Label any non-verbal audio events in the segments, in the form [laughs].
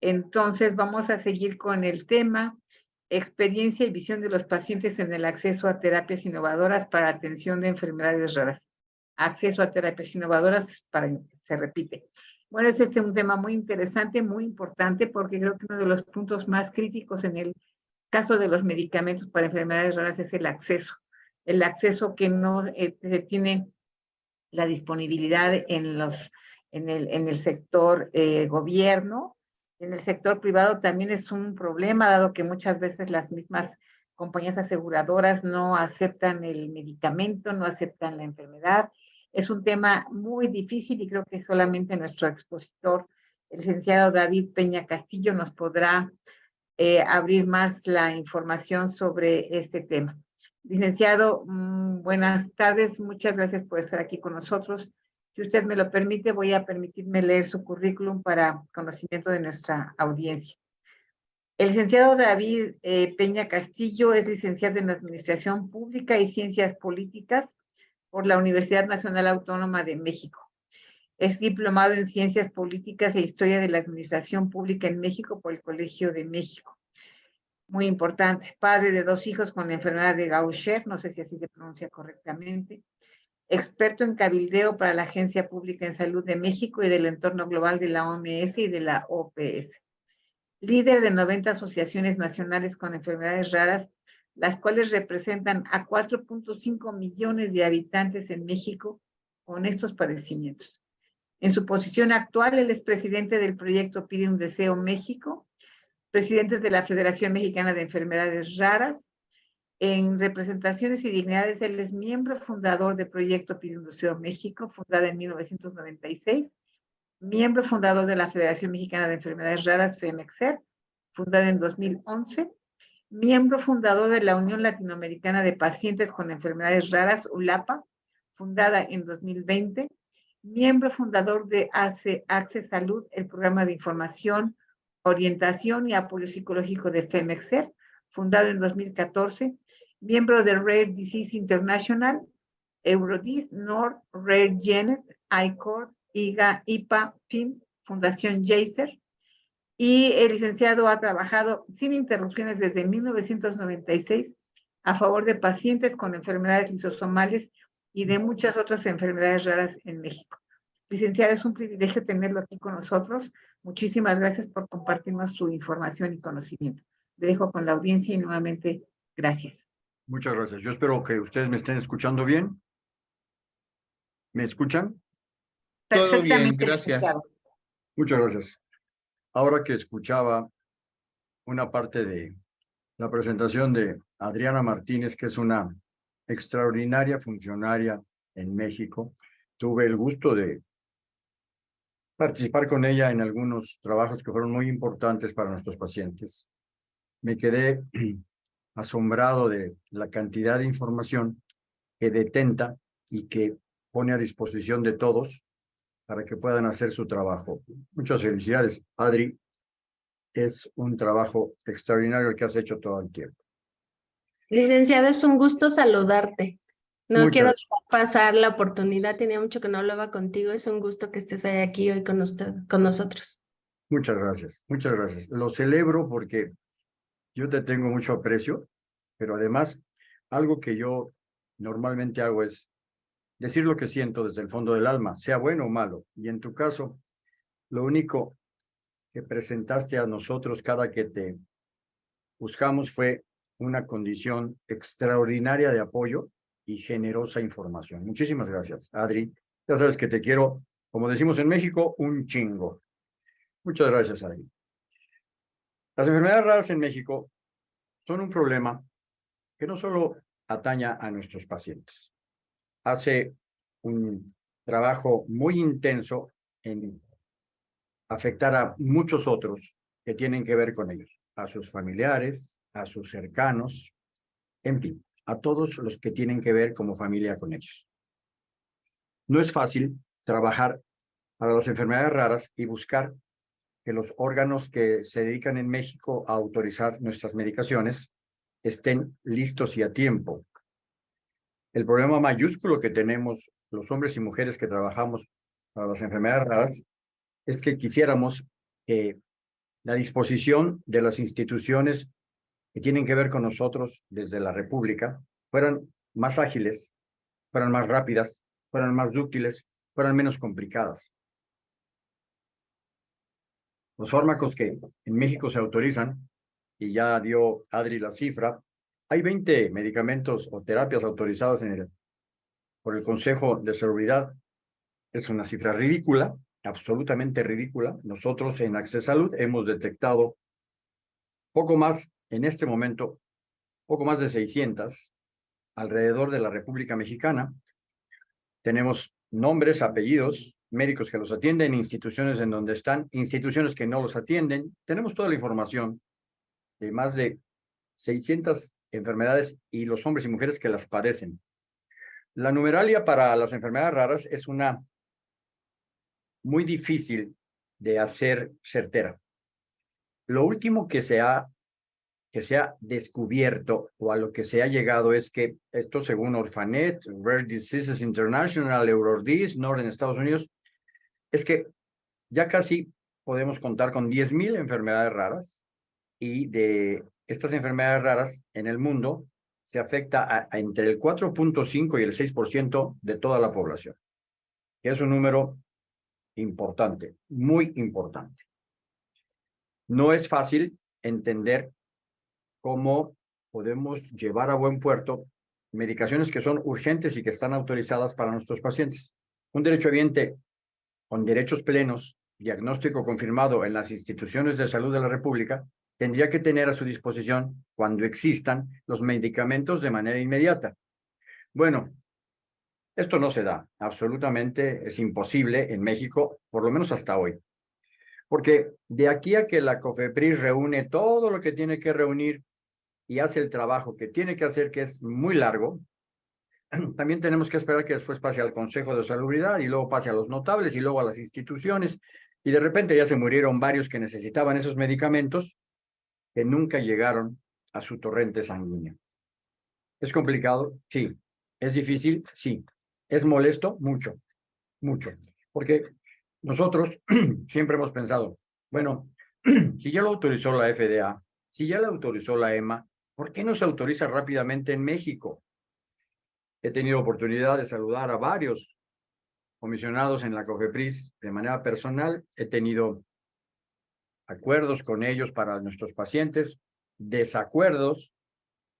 Entonces vamos a seguir con el tema experiencia y visión de los pacientes en el acceso a terapias innovadoras para atención de enfermedades raras. Acceso a terapias innovadoras para, se repite. Bueno, ese es un tema muy interesante, muy importante, porque creo que uno de los puntos más críticos en el caso de los medicamentos para enfermedades raras es el acceso. El acceso que no eh, tiene la disponibilidad en, los, en, el, en el sector eh, gobierno. En el sector privado también es un problema, dado que muchas veces las mismas compañías aseguradoras no aceptan el medicamento, no aceptan la enfermedad. Es un tema muy difícil y creo que solamente nuestro expositor, el licenciado David Peña Castillo, nos podrá eh, abrir más la información sobre este tema. Licenciado, mm, buenas tardes. Muchas gracias por estar aquí con nosotros. Si usted me lo permite, voy a permitirme leer su currículum para conocimiento de nuestra audiencia. El licenciado David eh, Peña Castillo es licenciado en Administración Pública y Ciencias Políticas por la Universidad Nacional Autónoma de México. Es diplomado en Ciencias Políticas e Historia de la Administración Pública en México por el Colegio de México muy importante, padre de dos hijos con la enfermedad de Gaucher, no sé si así se pronuncia correctamente, experto en cabildeo para la Agencia Pública en Salud de México y del entorno global de la OMS y de la OPS. Líder de 90 asociaciones nacionales con enfermedades raras, las cuales representan a 4.5 millones de habitantes en México con estos padecimientos. En su posición actual, él es presidente del proyecto Pide un Deseo México, presidente de la Federación Mexicana de Enfermedades Raras. En representaciones y dignidades, él es miembro fundador del Proyecto Pidinduceo México, fundada en 1996, miembro fundador de la Federación Mexicana de Enfermedades Raras, FEMEXER, fundada en 2011, miembro fundador de la Unión Latinoamericana de Pacientes con Enfermedades Raras, ULAPA, fundada en 2020, miembro fundador de ACE, ACCE Salud, el programa de información, Orientación y Apoyo Psicológico de FEMEXER, fundado en 2014, miembro de Rare Disease International, Eurodis, Nord, Rare Genes, ICOR, IGA, IPA, FIM, Fundación Jaser, y el licenciado ha trabajado sin interrupciones desde 1996 a favor de pacientes con enfermedades lisosomales y de muchas otras enfermedades raras en México. Licenciada, es un privilegio tenerlo aquí con nosotros. Muchísimas gracias por compartirnos su información y conocimiento. Le dejo con la audiencia y nuevamente gracias. Muchas gracias. Yo espero que ustedes me estén escuchando bien. ¿Me escuchan? Todo bien, gracias. Muchas gracias. Ahora que escuchaba una parte de la presentación de Adriana Martínez, que es una extraordinaria funcionaria en México, tuve el gusto de participar con ella en algunos trabajos que fueron muy importantes para nuestros pacientes. Me quedé asombrado de la cantidad de información que detenta y que pone a disposición de todos para que puedan hacer su trabajo. Muchas felicidades, Adri. Es un trabajo extraordinario el que has hecho todo el tiempo. Licenciado, es un gusto saludarte. No quiero pasar la oportunidad, tenía mucho que no hablaba contigo, es un gusto que estés aquí hoy con, usted, con nosotros. Muchas gracias, muchas gracias. Lo celebro porque yo te tengo mucho aprecio, pero además algo que yo normalmente hago es decir lo que siento desde el fondo del alma, sea bueno o malo. Y en tu caso, lo único que presentaste a nosotros cada que te buscamos fue una condición extraordinaria de apoyo y generosa información. Muchísimas gracias, Adri. Ya sabes que te quiero, como decimos en México, un chingo. Muchas gracias, Adri. Las enfermedades raras en México son un problema que no solo ataña a nuestros pacientes. Hace un trabajo muy intenso en afectar a muchos otros que tienen que ver con ellos, a sus familiares, a sus cercanos, en fin a todos los que tienen que ver como familia con ellos. No es fácil trabajar para las enfermedades raras y buscar que los órganos que se dedican en México a autorizar nuestras medicaciones estén listos y a tiempo. El problema mayúsculo que tenemos los hombres y mujeres que trabajamos para las enfermedades raras es que quisiéramos que la disposición de las instituciones que tienen que ver con nosotros desde la República fueran más ágiles, fueran más rápidas, fueran más dúctiles, fueran menos complicadas. Los fármacos que en México se autorizan, y ya dio Adri la cifra, hay 20 medicamentos o terapias autorizadas en el, por el Consejo de Seguridad. Es una cifra ridícula, absolutamente ridícula. Nosotros en Access Salud hemos detectado poco más, en este momento, poco más de 600 alrededor de la República Mexicana. Tenemos nombres, apellidos, médicos que los atienden, instituciones en donde están, instituciones que no los atienden. Tenemos toda la información de más de 600 enfermedades y los hombres y mujeres que las padecen. La numeralia para las enfermedades raras es una muy difícil de hacer certera. Lo último que se ha que se ha descubierto o a lo que se ha llegado es que esto según Orphanet, Rare Diseases International, Eurordis, Norden Estados Unidos, es que ya casi podemos contar con 10.000 enfermedades raras y de estas enfermedades raras en el mundo se afecta a, entre el 4.5 y el 6% de toda la población. Es un número importante, muy importante. No es fácil entender cómo podemos llevar a buen puerto medicaciones que son urgentes y que están autorizadas para nuestros pacientes. Un derecho evidente con derechos plenos, diagnóstico confirmado en las instituciones de salud de la República, tendría que tener a su disposición, cuando existan, los medicamentos de manera inmediata. Bueno, esto no se da, absolutamente es imposible en México, por lo menos hasta hoy. Porque de aquí a que la COFEPRIS reúne todo lo que tiene que reunir y hace el trabajo que tiene que hacer, que es muy largo, [clears throat] también tenemos que esperar que después pase al Consejo de Salubridad y luego pase a los notables y luego a las instituciones. Y de repente ya se murieron varios que necesitaban esos medicamentos que nunca llegaron a su torrente sanguíneo. ¿Es complicado? Sí. ¿Es difícil? Sí. ¿Es molesto? Mucho, mucho. Porque nosotros [clears throat] siempre hemos pensado, bueno, [clears throat] si ya lo autorizó la FDA, si ya lo autorizó la EMA, ¿por qué no se autoriza rápidamente en México? He tenido oportunidad de saludar a varios comisionados en la COFEPRIS de manera personal. He tenido acuerdos con ellos para nuestros pacientes, desacuerdos,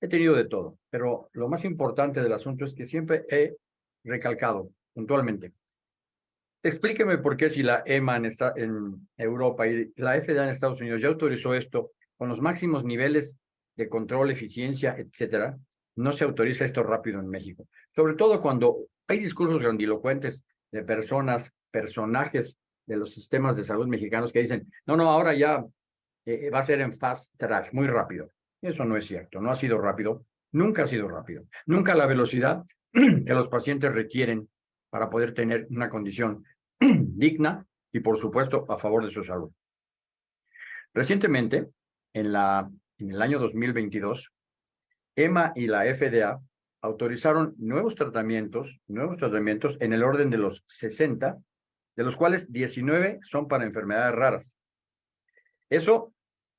he tenido de todo, pero lo más importante del asunto es que siempre he recalcado puntualmente. Explíqueme por qué si la EMA en, en Europa y la FDA en Estados Unidos ya autorizó esto con los máximos niveles de control, eficiencia, etcétera, no se autoriza esto rápido en México. Sobre todo cuando hay discursos grandilocuentes de personas, personajes de los sistemas de salud mexicanos que dicen, no, no, ahora ya eh, va a ser en fast track, muy rápido. Eso no es cierto, no ha sido rápido, nunca ha sido rápido, nunca la velocidad [clears throat] que los pacientes requieren para poder tener una condición [clears throat] digna y, por supuesto, a favor de su salud. Recientemente, en, la, en el año 2022, EMA y la FDA autorizaron nuevos tratamientos, nuevos tratamientos en el orden de los 60 de los cuales 19 son para enfermedades raras. Eso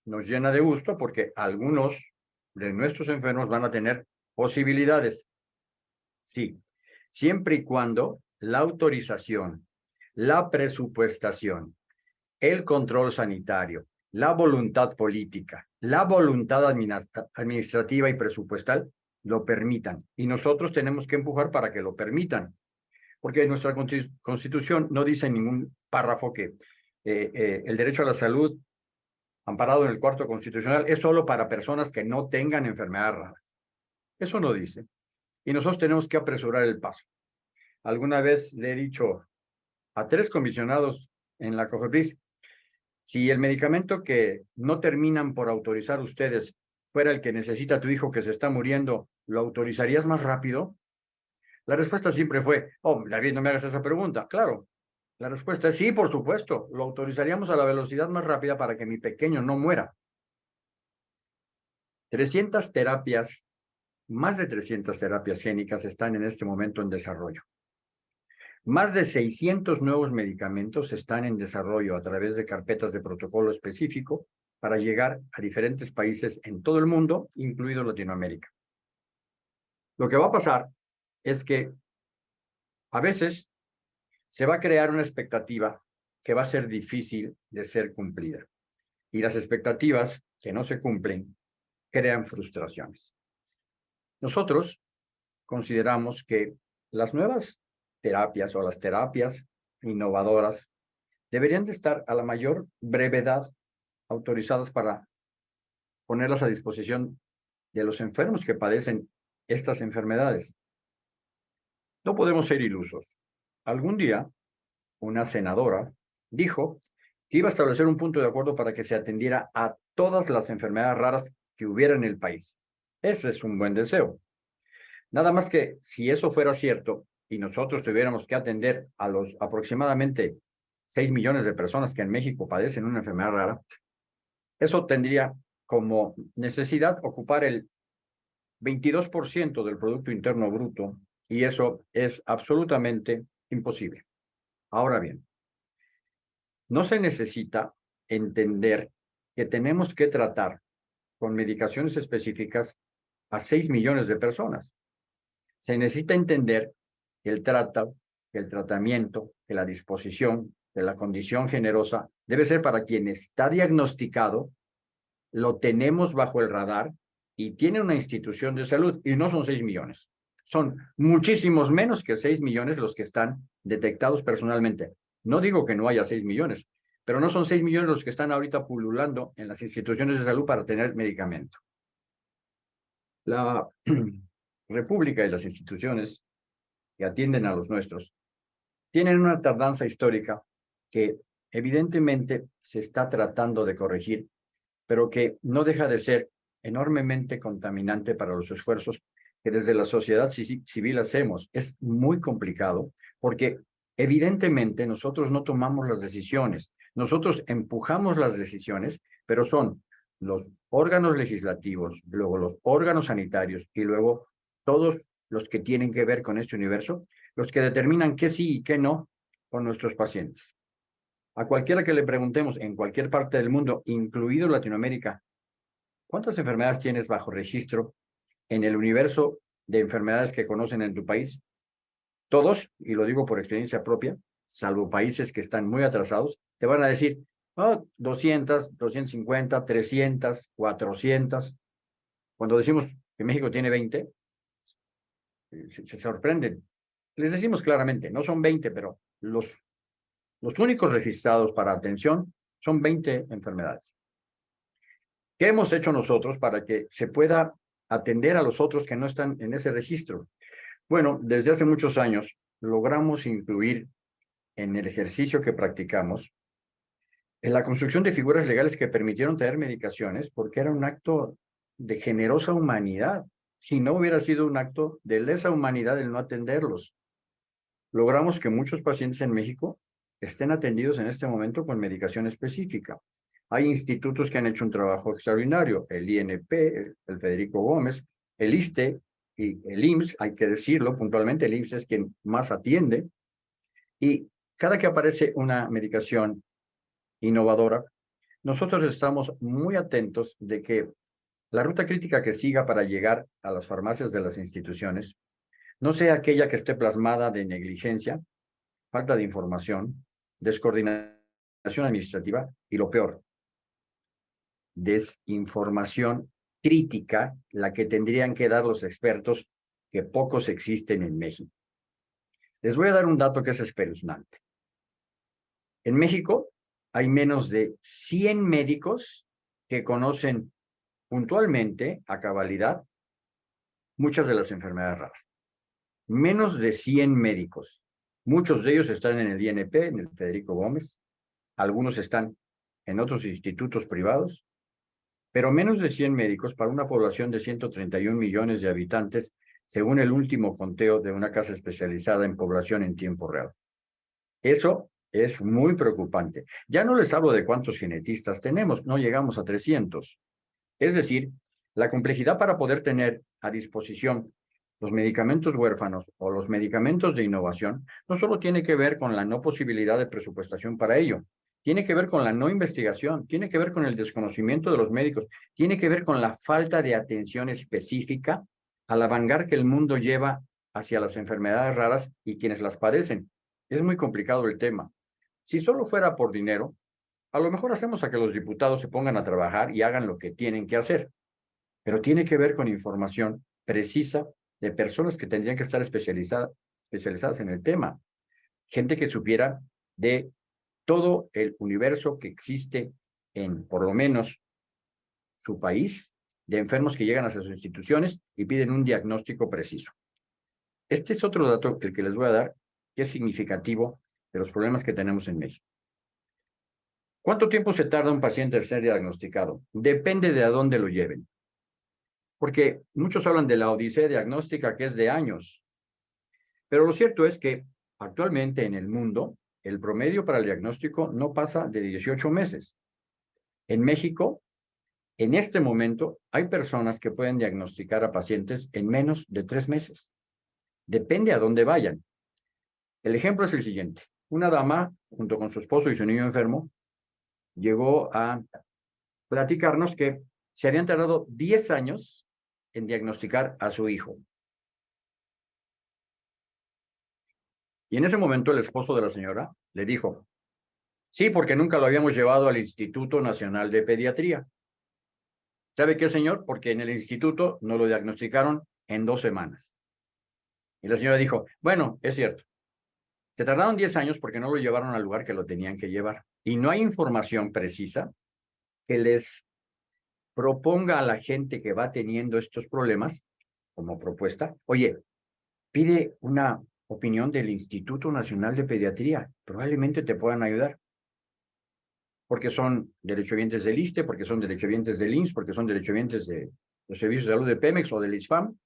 nos llena de gusto porque algunos de nuestros enfermos van a tener posibilidades. Sí, siempre y cuando la autorización, la presupuestación, el control sanitario, la voluntad política, la voluntad administrativa y presupuestal lo permitan. Y nosotros tenemos que empujar para que lo permitan porque nuestra constitución no dice en ningún párrafo que eh, eh, el derecho a la salud amparado en el cuarto constitucional es solo para personas que no tengan enfermedades raras. Eso no dice. Y nosotros tenemos que apresurar el paso. Alguna vez le he dicho a tres comisionados en la COFEPRIS, si el medicamento que no terminan por autorizar ustedes fuera el que necesita tu hijo que se está muriendo, ¿lo autorizarías más rápido? La respuesta siempre fue, oh, David, no me hagas esa pregunta. Claro, la respuesta es sí, por supuesto, lo autorizaríamos a la velocidad más rápida para que mi pequeño no muera. 300 terapias, más de 300 terapias génicas están en este momento en desarrollo. Más de 600 nuevos medicamentos están en desarrollo a través de carpetas de protocolo específico para llegar a diferentes países en todo el mundo, incluido Latinoamérica. Lo que va a pasar es que a veces se va a crear una expectativa que va a ser difícil de ser cumplida. Y las expectativas que no se cumplen crean frustraciones. Nosotros consideramos que las nuevas terapias o las terapias innovadoras deberían de estar a la mayor brevedad autorizadas para ponerlas a disposición de los enfermos que padecen estas enfermedades. No podemos ser ilusos. Algún día, una senadora dijo que iba a establecer un punto de acuerdo para que se atendiera a todas las enfermedades raras que hubiera en el país. Ese es un buen deseo. Nada más que si eso fuera cierto y nosotros tuviéramos que atender a los aproximadamente 6 millones de personas que en México padecen una enfermedad rara, eso tendría como necesidad ocupar el 22% del Producto Interno Bruto y eso es absolutamente imposible. Ahora bien, no se necesita entender que tenemos que tratar con medicaciones específicas a 6 millones de personas. Se necesita entender el trato, que el tratamiento, que la disposición de la condición generosa debe ser para quien está diagnosticado, lo tenemos bajo el radar y tiene una institución de salud y no son 6 millones. Son muchísimos menos que 6 millones los que están detectados personalmente. No digo que no haya 6 millones, pero no son 6 millones los que están ahorita pululando en las instituciones de salud para tener medicamento. La [clears throat] República y las instituciones que atienden a los nuestros tienen una tardanza histórica que evidentemente se está tratando de corregir, pero que no deja de ser enormemente contaminante para los esfuerzos que desde la sociedad civil hacemos. Es muy complicado porque evidentemente nosotros no tomamos las decisiones, nosotros empujamos las decisiones, pero son los órganos legislativos, luego los órganos sanitarios y luego todos los que tienen que ver con este universo, los que determinan qué sí y qué no con nuestros pacientes. A cualquiera que le preguntemos en cualquier parte del mundo, incluido Latinoamérica, ¿cuántas enfermedades tienes bajo registro en el universo de enfermedades que conocen en tu país? Todos, y lo digo por experiencia propia, salvo países que están muy atrasados, te van a decir, oh, 200, 250, 300, 400. Cuando decimos que México tiene 20, se, sorprenden. Les decimos claramente, no son 20, pero los, los únicos registrados para atención son 20 enfermedades. ¿Qué hemos hecho nosotros para que se pueda atender a los otros que no están en ese registro? Bueno, desde hace muchos años logramos incluir en el ejercicio que practicamos en la construcción de figuras legales que permitieron traer medicaciones porque era un acto de generosa humanidad si no hubiera sido un acto de lesa humanidad el no atenderlos. Logramos que muchos pacientes en México estén atendidos en este momento con medicación específica. Hay institutos que han hecho un trabajo extraordinario, el INP, el Federico Gómez, el ISTE y el IMSS, hay que decirlo puntualmente, el IMSS es quien más atiende. Y cada que aparece una medicación innovadora, nosotros estamos muy atentos de que la ruta crítica que siga para llegar a las farmacias de las instituciones no sea aquella que esté plasmada de negligencia, falta de información, descoordinación administrativa y lo peor, desinformación crítica, la que tendrían que dar los expertos, que pocos existen en México. Les voy a dar un dato que es espeluznante. En México hay menos de 100 médicos que conocen puntualmente, a cabalidad, muchas de las enfermedades raras. Menos de 100 médicos. Muchos de ellos están en el INP, en el Federico Gómez. Algunos están en otros institutos privados. Pero menos de 100 médicos para una población de 131 millones de habitantes, según el último conteo de una casa especializada en población en tiempo real. Eso es muy preocupante. Ya no les hablo de cuántos genetistas tenemos, no llegamos a 300. Es decir, la complejidad para poder tener a disposición los medicamentos huérfanos o los medicamentos de innovación no solo tiene que ver con la no posibilidad de presupuestación para ello, tiene que ver con la no investigación, tiene que ver con el desconocimiento de los médicos, tiene que ver con la falta de atención específica al avangar que el mundo lleva hacia las enfermedades raras y quienes las padecen. Es muy complicado el tema. Si solo fuera por dinero, a lo mejor hacemos a que los diputados se pongan a trabajar y hagan lo que tienen que hacer, pero tiene que ver con información precisa de personas que tendrían que estar especializadas, en el tema. Gente que supiera de todo el universo que existe en, por lo menos, su país, de enfermos que llegan a sus instituciones y piden un diagnóstico preciso. Este es otro dato, el que les voy a dar, que es significativo de los problemas que tenemos en México. ¿Cuánto tiempo se tarda un paciente en ser diagnosticado? Depende de a dónde lo lleven. Porque muchos hablan de la odisea diagnóstica que es de años. Pero lo cierto es que actualmente en el mundo, el promedio para el diagnóstico no pasa de 18 meses. En México, en este momento, hay personas que pueden diagnosticar a pacientes en menos de tres meses. Depende a dónde vayan. El ejemplo es el siguiente. Una dama, junto con su esposo y su niño enfermo, llegó a platicarnos que se habían tardado 10 años en diagnosticar a su hijo. Y en ese momento el esposo de la señora le dijo, sí, porque nunca lo habíamos llevado al Instituto Nacional de Pediatría. ¿Sabe qué, señor? Porque en el instituto no lo diagnosticaron en dos semanas. Y la señora dijo, bueno, es cierto. Se tardaron 10 años porque no lo llevaron al lugar que lo tenían que llevar. Y no hay información precisa que les proponga a la gente que va teniendo estos problemas como propuesta, oye, pide una opinión del Instituto Nacional de Pediatría, probablemente te puedan ayudar. Porque son derechohabientes del ISTE, porque son derechohabientes del IMSS, porque son derechohabientes de los servicios de salud de Pemex o del ISFAM.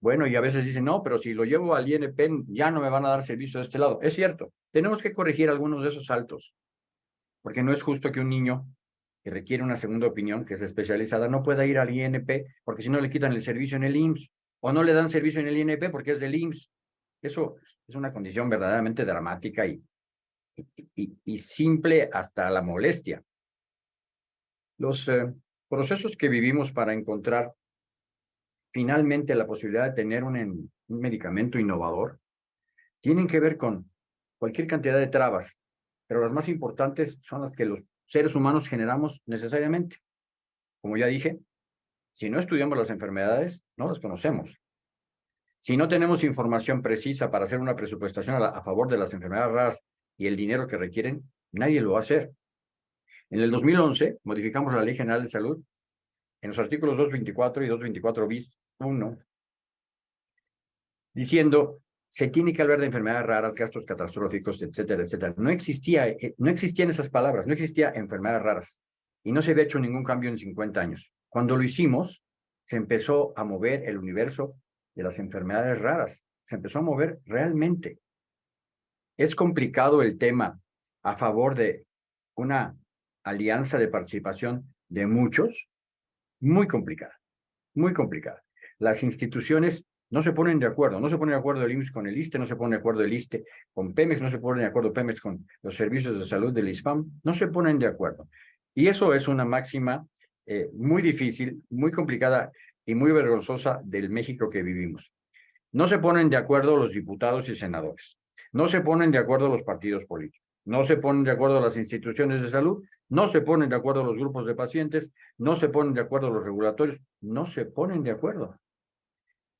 Bueno, y a veces dicen, no, pero si lo llevo al INP ya no me van a dar servicio de este lado. Es cierto, tenemos que corregir algunos de esos saltos, porque no es justo que un niño que requiere una segunda opinión, que es especializada, no pueda ir al INP, porque si no le quitan el servicio en el IMSS, o no le dan servicio en el INP porque es del IMSS. Eso es una condición verdaderamente dramática y, y, simple hasta la molestia. Los eh, procesos que vivimos para encontrar finalmente la posibilidad de tener un medicamento innovador tienen que ver con cualquier cantidad de trabas, pero las más importantes son las que los seres humanos generamos necesariamente. Como ya dije, si no estudiamos las enfermedades, no las conocemos. Si no tenemos información precisa para hacer una presupuestación a, favor de las enfermedades raras y el dinero que requieren, nadie lo va a hacer. En el 2011 modificamos la Ley General de Salud en los artículos 224 y 224 bis 1, diciendo se tiene que hablar de enfermedades raras, gastos catastróficos, etcétera, etcétera. No existía, eh, no existían esas palabras, no existía enfermedades raras y no se había hecho ningún cambio en 50 años. Cuando lo hicimos, se empezó a mover el universo de las enfermedades raras. Se empezó a mover realmente. Es complicado el tema a favor de una alianza de participación de muchos, muy complicada, muy complicada. Las instituciones no se ponen de acuerdo, no se pone de acuerdo el IMSS con el ISTE, no se pone de acuerdo el ISTE con Pemex, no se pone de acuerdo Pemex con los servicios de salud del ISPAM, no se ponen de acuerdo. Y eso es una máxima eh, muy difícil, muy complicada y muy vergonzosa del México que vivimos. No se ponen de acuerdo los diputados y senadores. No se ponen de acuerdo los partidos políticos. No se ponen de acuerdo las instituciones de salud. No se ponen de acuerdo los grupos de pacientes. No se ponen de acuerdo los regulatorios. No se ponen de acuerdo.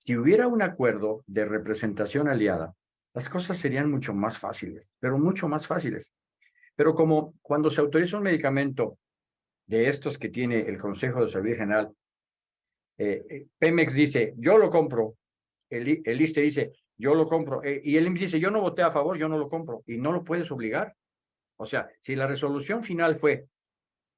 Si hubiera un acuerdo de representación aliada, las cosas serían mucho más fáciles, pero mucho más fáciles. Pero como cuando se autoriza un medicamento de estos que tiene el Consejo de Salud General eh, eh, Pemex dice, yo lo compro, el, el ISTE dice, yo lo compro, eh, y el IMSS dice, yo no voté a favor, yo no lo compro, y no lo puedes obligar. O sea, si la resolución final fue,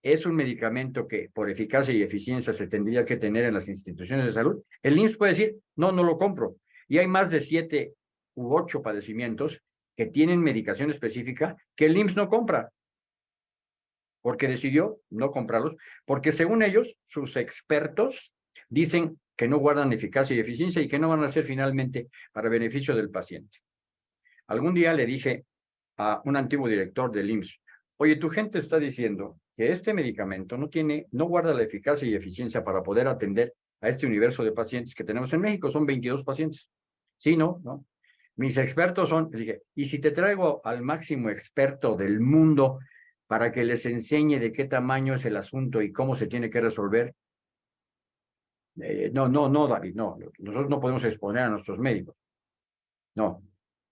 es un medicamento que por eficacia y eficiencia se tendría que tener en las instituciones de salud, el IMSS puede decir, no, no lo compro. Y hay más de siete u ocho padecimientos que tienen medicación específica que el IMSS no compra porque decidió no comprarlos, porque según ellos, sus expertos dicen que no guardan eficacia y eficiencia y que no van a ser finalmente para beneficio del paciente. Algún día le dije a un antiguo director del IMSS, oye, tu gente está diciendo que este medicamento no tiene, no guarda la eficacia y eficiencia para poder atender a este universo de pacientes que tenemos en México, son 22 pacientes. Sí, ¿no? ¿no? Mis expertos son, dije, y si te traigo al máximo experto del mundo para que les enseñe de qué tamaño es el asunto y cómo se tiene que resolver, eh, no, no, no, David, no, nosotros no podemos exponer a nuestros médicos. No,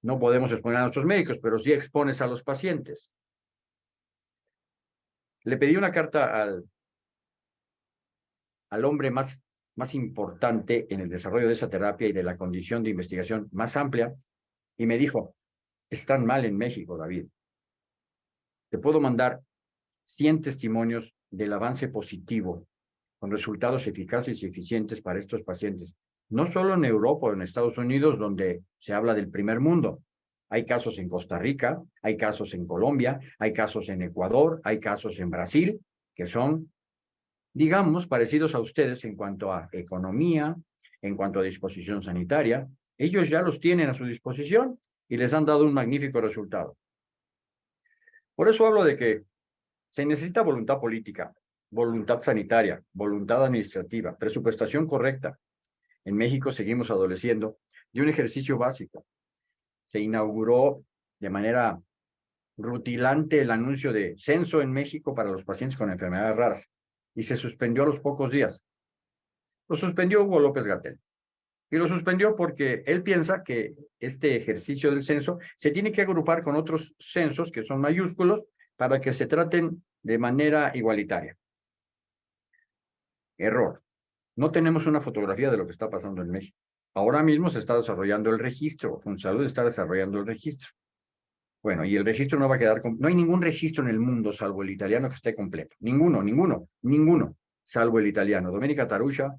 no podemos exponer a nuestros médicos, pero sí expones a los pacientes. Le pedí una carta al, al hombre más, más importante en el desarrollo de esa terapia y de la condición de investigación más amplia, y me dijo, están mal en México, David. Te puedo mandar 100 testimonios del avance positivo con resultados eficaces y eficientes para estos pacientes. No solo en Europa o en Estados Unidos, donde se habla del primer mundo. Hay casos en Costa Rica, hay casos en Colombia, hay casos en Ecuador, hay casos en Brasil, que son, digamos, parecidos a ustedes en cuanto a economía, en cuanto a disposición sanitaria, ellos ya los tienen a su disposición y les han dado un magnífico resultado. Por eso hablo de que se necesita voluntad política, voluntad sanitaria, voluntad administrativa, presupuestación correcta. En México seguimos adoleciendo de un ejercicio básico. Se inauguró de manera rutilante el anuncio de censo en México para los pacientes con enfermedades raras y se suspendió a los pocos días. Lo suspendió Hugo López Gatel y lo suspendió porque él piensa que este ejercicio del censo se tiene que agrupar con otros censos que son mayúsculos para que se traten de manera igualitaria. Error. No tenemos una fotografía de lo que está pasando en México. Ahora mismo se está desarrollando el registro. salud está desarrollando el registro. Bueno, y el registro no va a quedar... No hay ningún registro en el mundo, salvo el italiano, que esté completo. Ninguno, ninguno, ninguno, salvo el italiano. Domenica Tarusha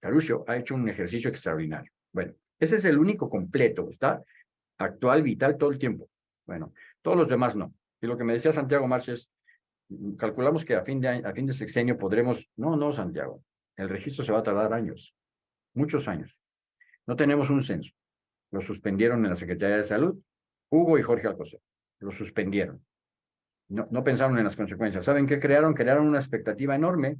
Tarucho ha hecho un ejercicio extraordinario. Bueno, ese es el único completo, está actual, vital todo el tiempo. Bueno, todos los demás no. Y lo que me decía Santiago Marches, calculamos que a fin de, a fin de sexenio podremos... No, no, Santiago, el registro se va a tardar años, muchos años. No tenemos un censo. Lo suspendieron en la Secretaría de Salud, Hugo y Jorge Alcocer. Lo suspendieron. No, no pensaron en las consecuencias. ¿Saben qué crearon? Crearon una expectativa enorme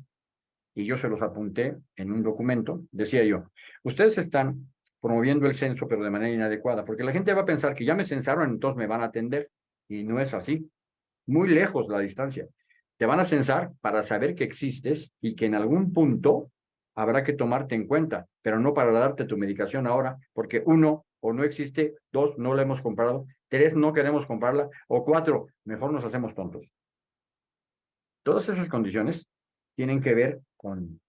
y yo se los apunté en un documento, decía yo, ustedes están promoviendo el censo, pero de manera inadecuada, porque la gente va a pensar que ya me censaron, entonces me van a atender, y no es así. Muy lejos la distancia. Te van a censar para saber que existes y que en algún punto habrá que tomarte en cuenta, pero no para darte tu medicación ahora, porque uno, o no existe, dos, no la hemos comprado, tres, no queremos comprarla, o cuatro, mejor nos hacemos tontos. Todas esas condiciones tienen que ver con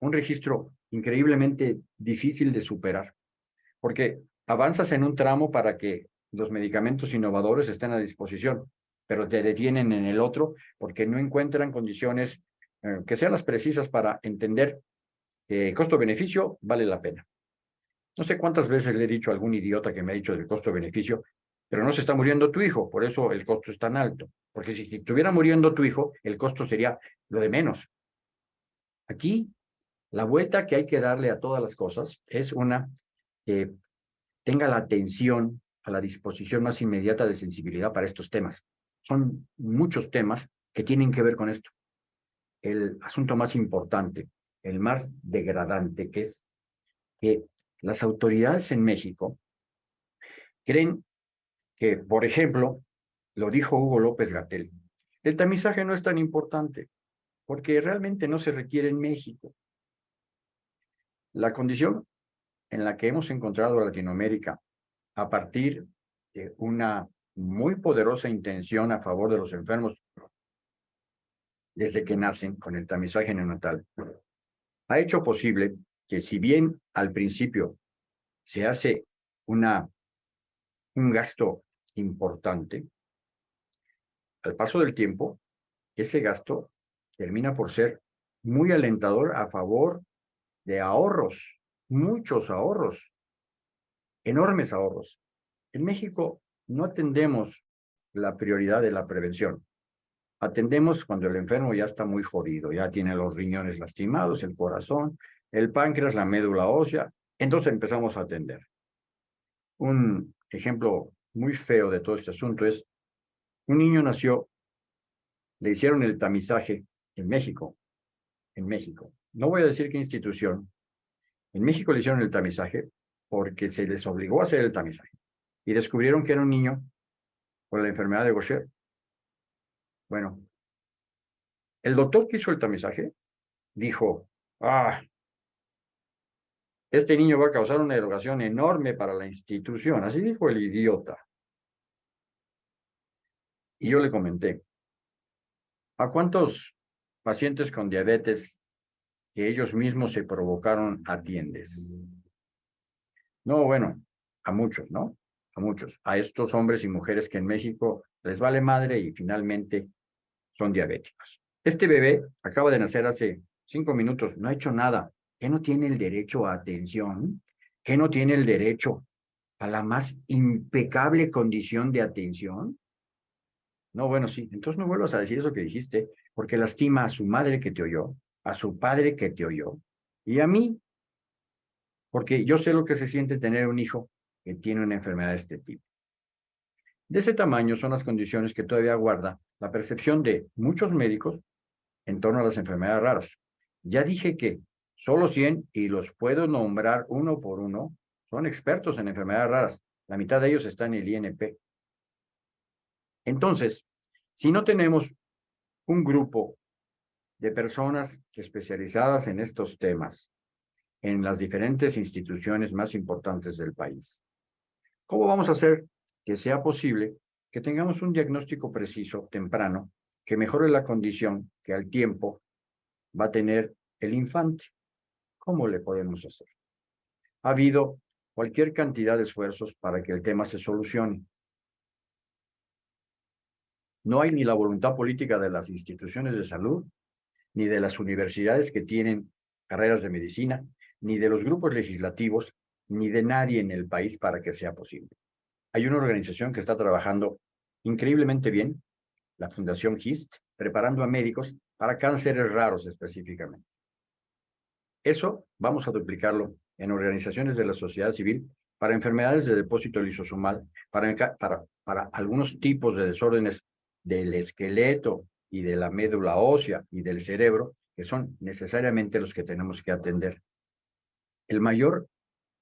un registro increíblemente difícil de superar, porque avanzas en un tramo para que los medicamentos innovadores estén a disposición, pero te detienen en el otro porque no encuentran condiciones eh, que sean las precisas para entender que costo-beneficio vale la pena. No sé cuántas veces le he dicho a algún idiota que me ha dicho del costo-beneficio, pero no se está muriendo tu hijo, por eso el costo es tan alto. Porque si estuviera muriendo tu hijo, el costo sería lo de menos. Aquí, la vuelta que hay que darle a todas las cosas es una que tenga la atención a la disposición más inmediata de sensibilidad para estos temas. Son muchos temas que tienen que ver con esto. El asunto más importante, el más degradante, es que las autoridades en México creen que, por ejemplo, lo dijo Hugo López Gatel, el tamizaje no es tan importante porque realmente no se requiere en México. La condición en la que hemos encontrado a Latinoamérica a partir de una muy poderosa intención a favor de los enfermos desde que nacen con el tamizaje neonatal, ha hecho posible que si bien al principio se hace una, un gasto importante, al paso del tiempo, ese gasto termina por ser muy alentador a favor de ahorros, muchos ahorros, enormes ahorros. En México no atendemos la prioridad de la prevención. Atendemos cuando el enfermo ya está muy jodido, ya tiene los riñones lastimados, el corazón, el páncreas, la médula ósea. Entonces empezamos a atender. Un ejemplo muy feo de todo este asunto es, un niño nació, le hicieron el tamizaje en México, en México. No voy a decir qué institución. En México le hicieron el tamizaje porque se les obligó a hacer el tamizaje. Y descubrieron que era un niño con la enfermedad de Gaucher. Bueno, el doctor que hizo el tamizaje dijo, ah, este niño va a causar una erogación enorme para la institución. Así dijo el idiota. Y yo le comenté, ¿a cuántos pacientes con diabetes que ellos mismos se provocaron atiendes? No, bueno, a muchos, ¿no? A muchos. A estos hombres y mujeres que en México les vale madre y finalmente son diabéticos. Este bebé acaba de nacer hace cinco minutos, no ha hecho nada. ¿Qué no tiene el derecho a atención? ¿Qué no tiene el derecho a la más impecable condición de atención? No, bueno, sí. Entonces no vuelvas a decir eso que dijiste, porque lastima a su madre que te oyó, a su padre que te oyó, y a mí, porque yo sé lo que se siente tener un hijo que tiene una enfermedad de este tipo. De ese tamaño son las condiciones que todavía guarda la percepción de muchos médicos en torno a las enfermedades raras. Ya dije que Solo 100, y los puedo nombrar uno por uno, son expertos en enfermedades raras. La mitad de ellos están en el INP. Entonces, si no tenemos un grupo de personas especializadas en estos temas en las diferentes instituciones más importantes del país, ¿cómo vamos a hacer que sea posible que tengamos un diagnóstico preciso, temprano, que mejore la condición que al tiempo va a tener el infante? ¿Cómo le podemos hacer? Ha habido cualquier cantidad de esfuerzos para que el tema se solucione. No hay ni la voluntad política de las instituciones de salud, ni de las universidades que tienen carreras de medicina, ni de los grupos legislativos, ni de nadie en el país para que sea posible. Hay una organización que está trabajando increíblemente bien, la Fundación GIST, preparando a médicos para cánceres raros específicamente. Eso vamos a duplicarlo en organizaciones de la sociedad civil para enfermedades de depósito lisosomal, para, para algunos tipos de desórdenes del esqueleto y de la médula ósea y del cerebro, que son necesariamente los que tenemos que atender. El mayor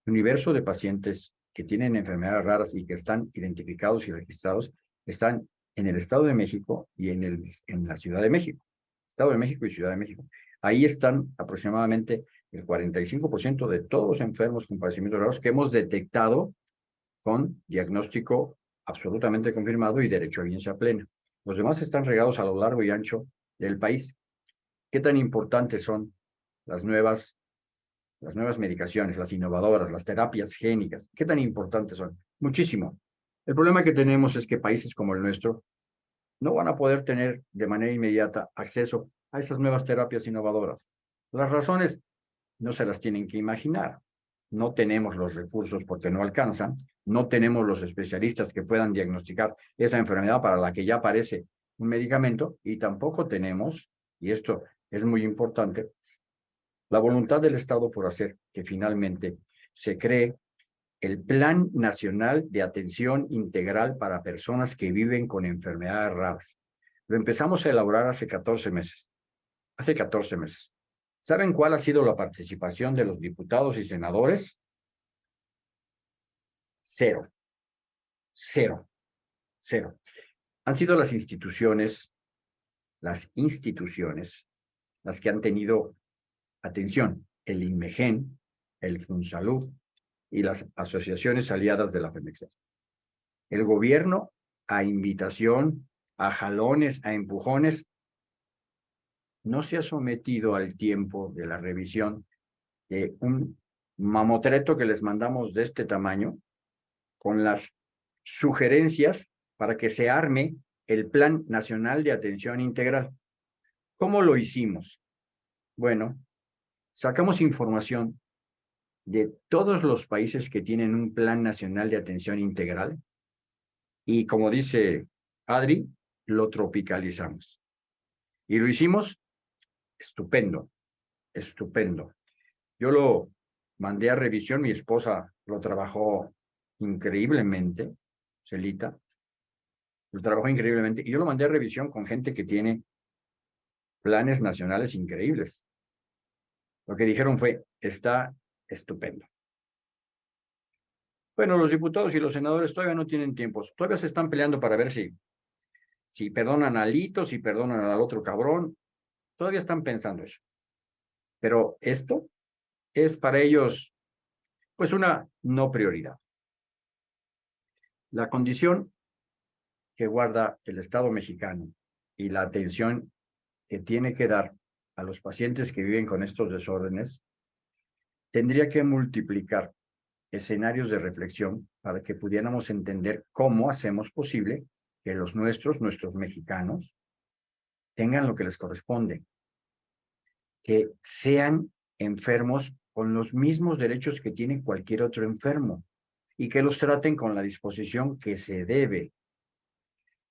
universo de pacientes que tienen enfermedades raras y que están identificados y registrados están en el Estado de México y en, el, en la Ciudad de México. Estado de México y Ciudad de México. Ahí están aproximadamente el 45% de todos los enfermos con padecimientos raros que hemos detectado con diagnóstico absolutamente confirmado y derecho a bienestar plena. Los demás están regados a lo largo y ancho del país. ¿Qué tan importantes son las nuevas, las nuevas medicaciones, las innovadoras, las terapias génicas? ¿Qué tan importantes son? Muchísimo. El problema que tenemos es que países como el nuestro no van a poder tener de manera inmediata acceso a esas nuevas terapias innovadoras. Las razones no se las tienen que imaginar. No tenemos los recursos porque no alcanzan, no tenemos los especialistas que puedan diagnosticar esa enfermedad para la que ya aparece un medicamento y tampoco tenemos, y esto es muy importante, la voluntad del Estado por hacer que finalmente se cree el Plan Nacional de Atención Integral para Personas que viven con enfermedades raras. Lo empezamos a elaborar hace 14 meses hace 14 meses. ¿Saben cuál ha sido la participación de los diputados y senadores? Cero. Cero. Cero. Han sido las instituciones, las instituciones, las que han tenido atención, el INMEGEN, el FUNSALUD y las asociaciones aliadas de la FEMEX. El gobierno, a invitación, a jalones, a empujones, no se ha sometido al tiempo de la revisión de un mamotreto que les mandamos de este tamaño con las sugerencias para que se arme el Plan Nacional de Atención Integral. ¿Cómo lo hicimos? Bueno, sacamos información de todos los países que tienen un Plan Nacional de Atención Integral y como dice Adri, lo tropicalizamos. Y lo hicimos estupendo, estupendo. Yo lo mandé a revisión, mi esposa lo trabajó increíblemente, Celita, lo trabajó increíblemente, y yo lo mandé a revisión con gente que tiene planes nacionales increíbles. Lo que dijeron fue, está estupendo. Bueno, los diputados y los senadores todavía no tienen tiempos, todavía se están peleando para ver si, si perdonan a Lito, si perdonan al otro cabrón, todavía están pensando eso. Pero esto es para ellos, pues, una no prioridad. La condición que guarda el Estado mexicano y la atención que tiene que dar a los pacientes que viven con estos desórdenes, tendría que multiplicar escenarios de reflexión para que pudiéramos entender cómo hacemos posible que los nuestros, nuestros mexicanos, tengan lo que les corresponde, que sean enfermos con los mismos derechos que tiene cualquier otro enfermo y que los traten con la disposición que se debe.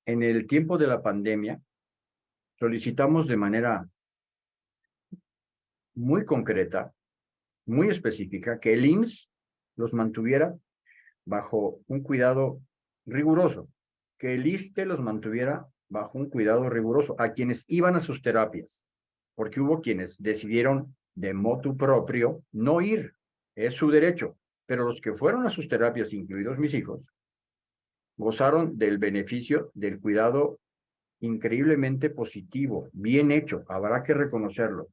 En el tiempo de la pandemia, solicitamos de manera muy concreta, muy específica, que el IMSS los mantuviera bajo un cuidado riguroso, que el ISTE los mantuviera bajo un cuidado riguroso a quienes iban a sus terapias, porque hubo quienes decidieron de motu propio no ir, es su derecho, pero los que fueron a sus terapias, incluidos mis hijos, gozaron del beneficio del cuidado increíblemente positivo, bien hecho, habrá que reconocerlo.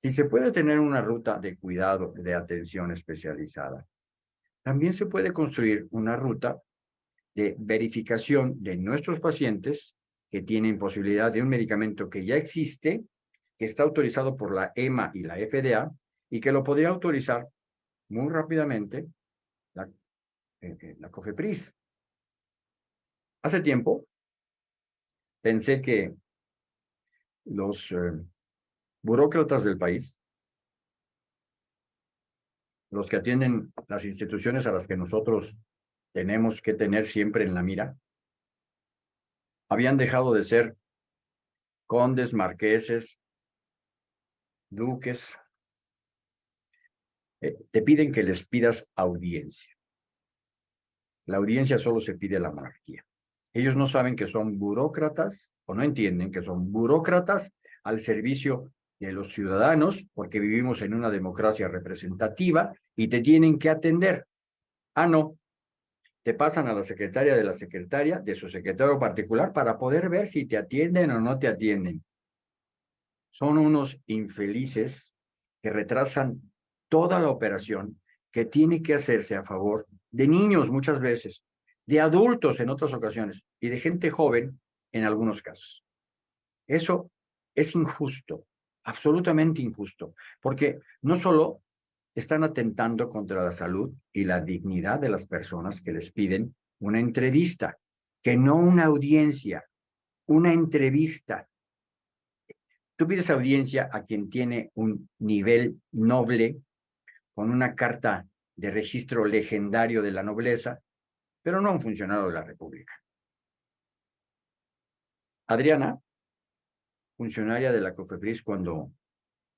Si se puede tener una ruta de cuidado, de atención especializada, también se puede construir una ruta de verificación de nuestros pacientes que tienen posibilidad de un medicamento que ya existe, que está autorizado por la EMA y la FDA, y que lo podría autorizar muy rápidamente la, eh, eh, la COFEPRIS. Hace tiempo pensé que los eh, burócratas del país, los que atienden las instituciones a las que nosotros tenemos que tener siempre en la mira, habían dejado de ser condes, marqueses, duques. Eh, te piden que les pidas audiencia. La audiencia solo se pide a la monarquía. Ellos no saben que son burócratas o no entienden que son burócratas al servicio de los ciudadanos, porque vivimos en una democracia representativa y te tienen que atender. Ah, no. Te pasan a la secretaria de la secretaria, de su secretario particular, para poder ver si te atienden o no te atienden. Son unos infelices que retrasan toda la operación que tiene que hacerse a favor de niños muchas veces, de adultos en otras ocasiones y de gente joven en algunos casos. Eso es injusto absolutamente injusto, porque no solo están atentando contra la salud y la dignidad de las personas que les piden una entrevista, que no una audiencia, una entrevista. Tú pides audiencia a quien tiene un nivel noble, con una carta de registro legendario de la nobleza, pero no un funcionario de la República. Adriana funcionaria de la COFEPRIS cuando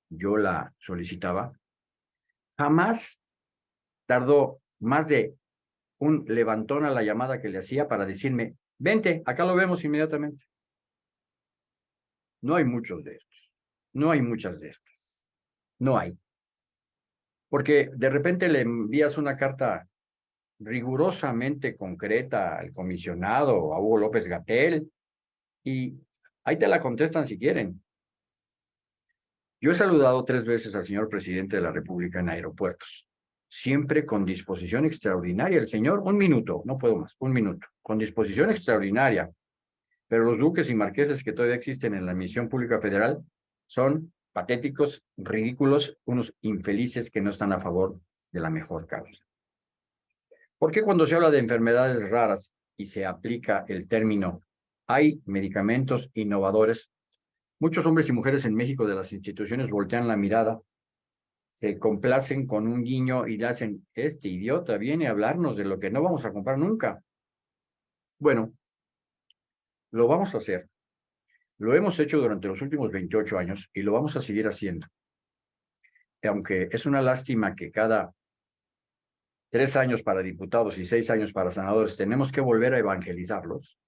yo la solicitaba, jamás tardó más de un levantón a la llamada que le hacía para decirme, vente, acá lo vemos inmediatamente. No hay muchos de estos, no hay muchas de estas, no hay. Porque de repente le envías una carta rigurosamente concreta al comisionado, a Hugo López Gatel, y Ahí te la contestan si quieren. Yo he saludado tres veces al señor presidente de la República en aeropuertos, siempre con disposición extraordinaria. El señor, un minuto, no puedo más, un minuto, con disposición extraordinaria. Pero los duques y marqueses que todavía existen en la misión pública federal son patéticos, ridículos, unos infelices que no están a favor de la mejor causa. ¿Por qué cuando se habla de enfermedades raras y se aplica el término hay medicamentos innovadores. Muchos hombres y mujeres en México de las instituciones voltean la mirada, se complacen con un guiño y le hacen, este idiota viene a hablarnos de lo que no vamos a comprar nunca. Bueno, lo vamos a hacer. Lo hemos hecho durante los últimos 28 años y lo vamos a seguir haciendo. aunque es una lástima que cada tres años para diputados y seis años para senadores tenemos que volver a evangelizarlos,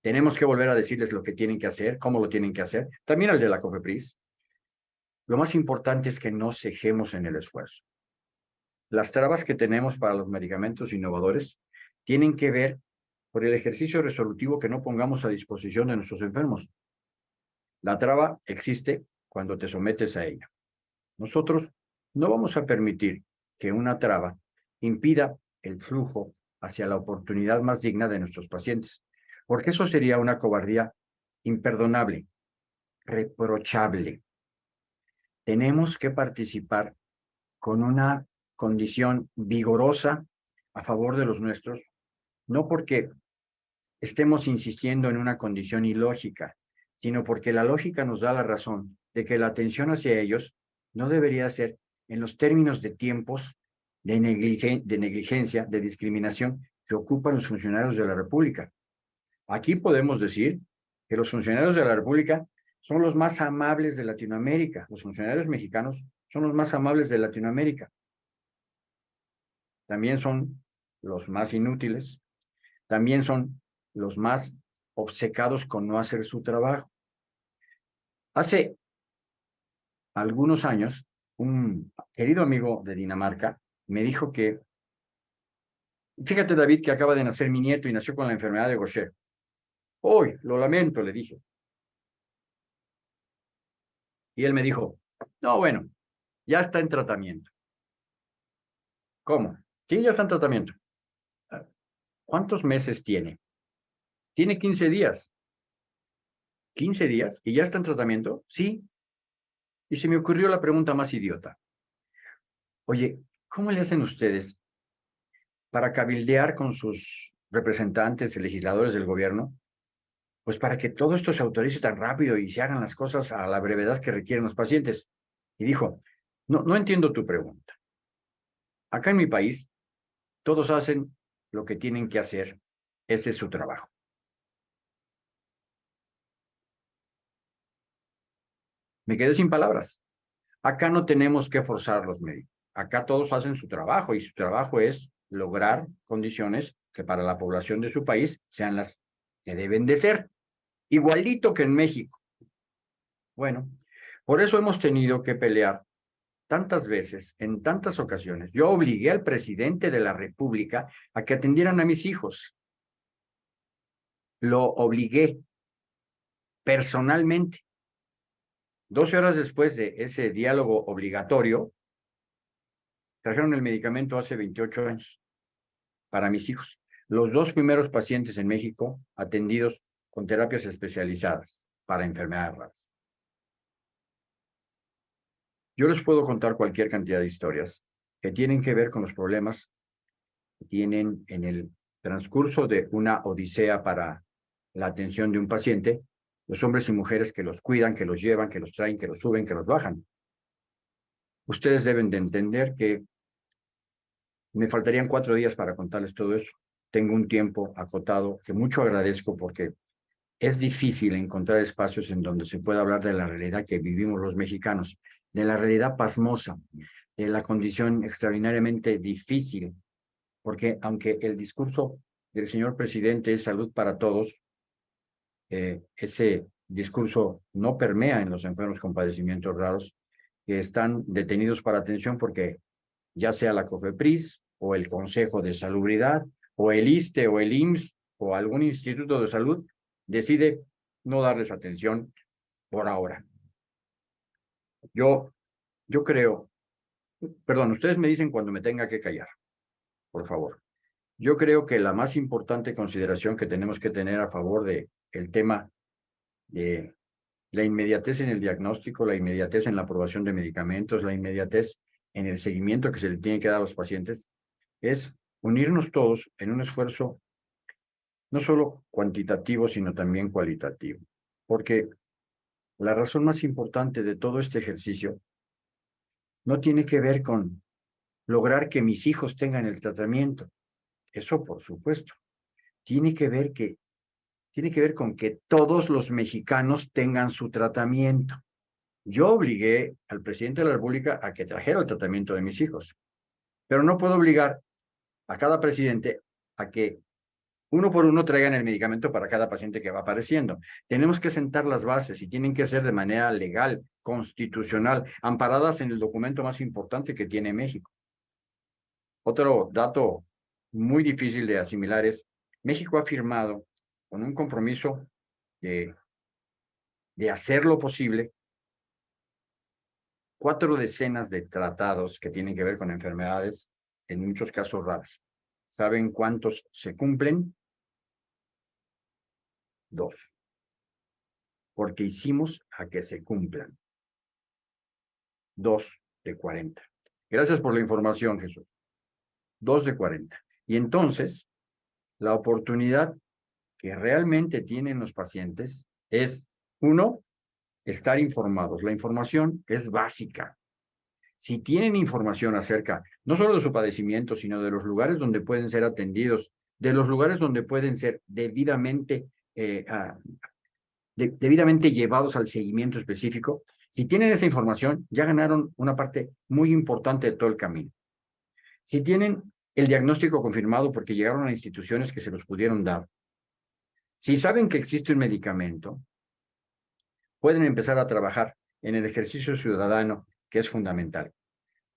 tenemos que volver a decirles lo que tienen que hacer, cómo lo tienen que hacer, también al de la COFEPRIS. Lo más importante es que no cejemos en el esfuerzo. Las trabas que tenemos para los medicamentos innovadores tienen que ver por el ejercicio resolutivo que no pongamos a disposición de nuestros enfermos. La traba existe cuando te sometes a ella. Nosotros no vamos a permitir que una traba impida el flujo hacia la oportunidad más digna de nuestros pacientes, porque eso sería una cobardía imperdonable, reprochable. Tenemos que participar con una condición vigorosa a favor de los nuestros, no porque estemos insistiendo en una condición ilógica, sino porque la lógica nos da la razón de que la atención hacia ellos no debería ser en los términos de tiempos de, negligencia, de discriminación que ocupan los funcionarios de la República. Aquí podemos decir que los funcionarios de la República son los más amables de Latinoamérica. Los funcionarios mexicanos son los más amables de Latinoamérica. También son los más inútiles. También son los más obcecados con no hacer su trabajo. Hace algunos años, un querido amigo de Dinamarca me dijo que, fíjate David que acaba de nacer mi nieto y nació con la enfermedad de Gaucher. Hoy, lo lamento, le dije. Y él me dijo, no, bueno, ya está en tratamiento. ¿Cómo? Sí, ya está en tratamiento. ¿Cuántos meses tiene? Tiene 15 días. ¿15 días? ¿Y ya está en tratamiento? Sí. Y se me ocurrió la pregunta más idiota. Oye, ¿cómo le hacen ustedes para cabildear con sus representantes y legisladores del gobierno? Pues para que todo esto se autorice tan rápido y se hagan las cosas a la brevedad que requieren los pacientes. Y dijo, no, no entiendo tu pregunta. Acá en mi país, todos hacen lo que tienen que hacer. Ese es su trabajo. Me quedé sin palabras. Acá no tenemos que forzar los médicos. Acá todos hacen su trabajo y su trabajo es lograr condiciones que para la población de su país sean las que deben de ser. Igualito que en México. Bueno, por eso hemos tenido que pelear tantas veces, en tantas ocasiones. Yo obligué al presidente de la República a que atendieran a mis hijos. Lo obligué personalmente. Doce horas después de ese diálogo obligatorio, trajeron el medicamento hace 28 años para mis hijos. Los dos primeros pacientes en México atendidos con terapias especializadas para enfermedades raras. Yo les puedo contar cualquier cantidad de historias que tienen que ver con los problemas que tienen en el transcurso de una odisea para la atención de un paciente los hombres y mujeres que los cuidan, que los llevan, que los traen, que los suben, que los bajan. Ustedes deben de entender que me faltarían cuatro días para contarles todo eso. Tengo un tiempo acotado que mucho agradezco porque es difícil encontrar espacios en donde se pueda hablar de la realidad que vivimos los mexicanos, de la realidad pasmosa, de la condición extraordinariamente difícil, porque aunque el discurso del señor presidente es salud para todos, eh, ese discurso no permea en los enfermos con padecimientos raros que están detenidos para atención porque ya sea la COFEPRIS o el Consejo de Salubridad o el ISTE o el IMSS o algún instituto de salud decide no darles atención por ahora. Yo, yo creo, perdón, ustedes me dicen cuando me tenga que callar, por favor. Yo creo que la más importante consideración que tenemos que tener a favor de el tema de la inmediatez en el diagnóstico, la inmediatez en la aprobación de medicamentos, la inmediatez en el seguimiento que se le tiene que dar a los pacientes, es unirnos todos en un esfuerzo no solo cuantitativo, sino también cualitativo. Porque la razón más importante de todo este ejercicio no tiene que ver con lograr que mis hijos tengan el tratamiento. Eso por supuesto. Tiene que ver que tiene que ver con que todos los mexicanos tengan su tratamiento. Yo obligué al presidente de la República a que trajera el tratamiento de mis hijos, pero no puedo obligar a cada presidente a que uno por uno traigan el medicamento para cada paciente que va apareciendo. Tenemos que sentar las bases y tienen que ser de manera legal, constitucional, amparadas en el documento más importante que tiene México. Otro dato muy difícil de asimilar es, México ha firmado con un compromiso de, de hacer lo posible cuatro decenas de tratados que tienen que ver con enfermedades, en muchos casos raras. ¿Saben cuántos se cumplen? Dos. Porque hicimos a que se cumplan. Dos de cuarenta. Gracias por la información, Jesús. Dos de cuarenta. Y entonces, la oportunidad que realmente tienen los pacientes es, uno, estar informados. La información es básica. Si tienen información acerca no solo de su padecimiento, sino de los lugares donde pueden ser atendidos, de los lugares donde pueden ser debidamente, eh, debidamente llevados al seguimiento específico, si tienen esa información, ya ganaron una parte muy importante de todo el camino. Si tienen el diagnóstico confirmado porque llegaron a instituciones que se los pudieron dar, si saben que existe un medicamento, pueden empezar a trabajar en el ejercicio ciudadano, que es fundamental.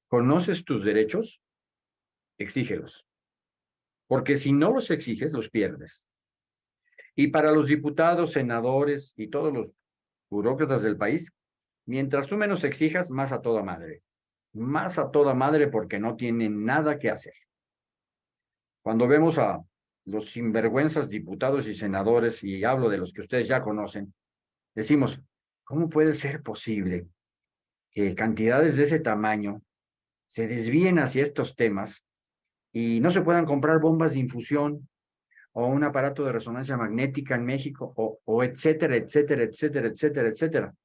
¿Conoces tus derechos? Exígelos. Porque si no los exiges, los pierdes. Y para los diputados, senadores y todos los burócratas del país, mientras tú menos exijas, más a toda madre. Más a toda madre porque no tienen nada que hacer. Cuando vemos a los sinvergüenzas diputados y senadores, y hablo de los que ustedes ya conocen, decimos, ¿Cómo puede ser posible que cantidades de ese tamaño se desvíen hacia estos temas y no se puedan comprar bombas de infusión o un aparato de resonancia magnética en México o, etcétera, etcétera, etcétera, etcétera, etcétera?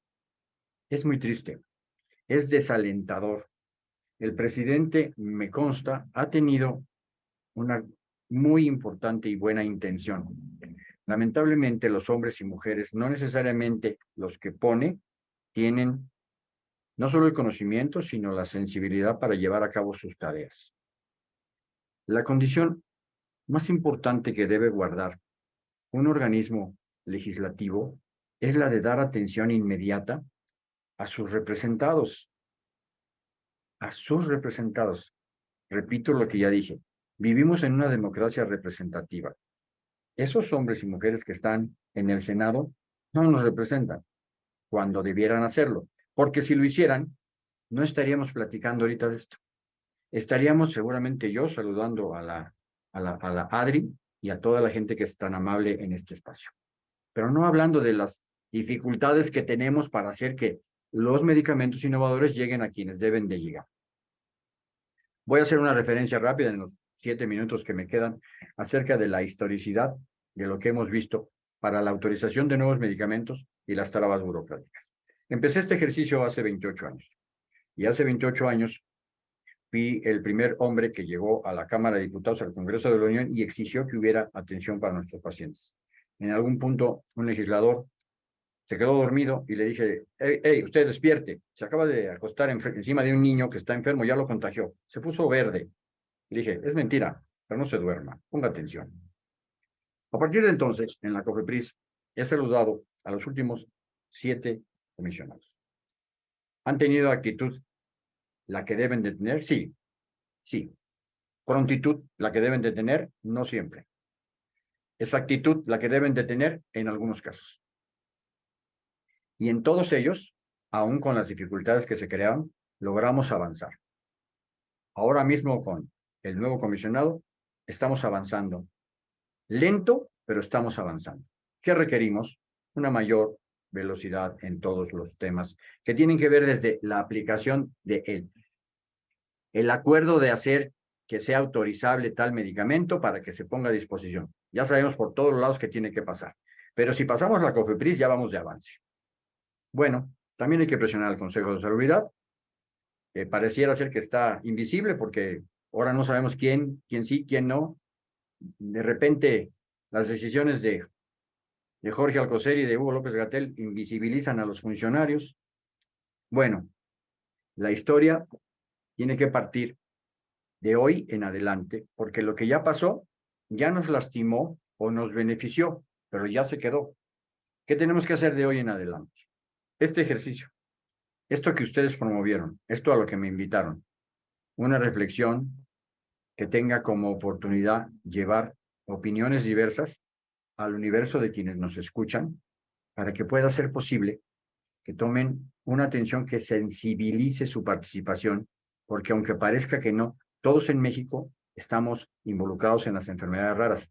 Es muy triste, es desalentador. El presidente, me consta, ha tenido una muy importante y buena intención. Lamentablemente los hombres y mujeres, no necesariamente los que pone, tienen no solo el conocimiento, sino la sensibilidad para llevar a cabo sus tareas. La condición más importante que debe guardar un organismo legislativo es la de dar atención inmediata a sus representados, a sus representados. Repito lo que ya dije, vivimos en una democracia representativa esos hombres y mujeres que están en el Senado no nos representan cuando debieran hacerlo, porque si lo hicieran, no estaríamos platicando ahorita de esto. Estaríamos seguramente yo saludando a la, a la, a la Adri y a toda la gente que es tan amable en este espacio. Pero no hablando de las dificultades que tenemos para hacer que los medicamentos innovadores lleguen a quienes deben de llegar. Voy a hacer una referencia rápida en los siete minutos que me quedan acerca de la historicidad de lo que hemos visto para la autorización de nuevos medicamentos y las trabas burocráticas. Empecé este ejercicio hace 28 años y hace 28 años fui el primer hombre que llegó a la Cámara de Diputados, al Congreso de la Unión y exigió que hubiera atención para nuestros pacientes. En algún punto, un legislador se quedó dormido y le dije, hey, usted despierte, se acaba de acostar encima de un niño que está enfermo, ya lo contagió. Se puso verde, dije, es mentira, pero no se duerma, ponga atención. A partir de entonces, en la COFEPRIS, he saludado a los últimos siete comisionados. ¿Han tenido actitud la que deben de tener? Sí, sí. Prontitud, la que deben de tener, no siempre. Exactitud, la que deben de tener en algunos casos. Y en todos ellos, aún con las dificultades que se crearon, logramos avanzar. Ahora mismo con el nuevo comisionado, estamos avanzando. Lento, pero estamos avanzando. ¿Qué requerimos? Una mayor velocidad en todos los temas que tienen que ver desde la aplicación de él. El acuerdo de hacer que sea autorizable tal medicamento para que se ponga a disposición. Ya sabemos por todos lados que tiene que pasar. Pero si pasamos la COFEPRIS, ya vamos de avance. Bueno, también hay que presionar al Consejo de Salubridad. pareciera ser que está invisible porque Ahora no sabemos quién, quién sí, quién no. De repente, las decisiones de, de Jorge Alcocer y de Hugo López Gatel invisibilizan a los funcionarios. Bueno, la historia tiene que partir de hoy en adelante, porque lo que ya pasó ya nos lastimó o nos benefició, pero ya se quedó. ¿Qué tenemos que hacer de hoy en adelante? Este ejercicio, esto que ustedes promovieron, esto a lo que me invitaron, una reflexión que tenga como oportunidad llevar opiniones diversas al universo de quienes nos escuchan, para que pueda ser posible que tomen una atención que sensibilice su participación, porque aunque parezca que no, todos en México estamos involucrados en las enfermedades raras.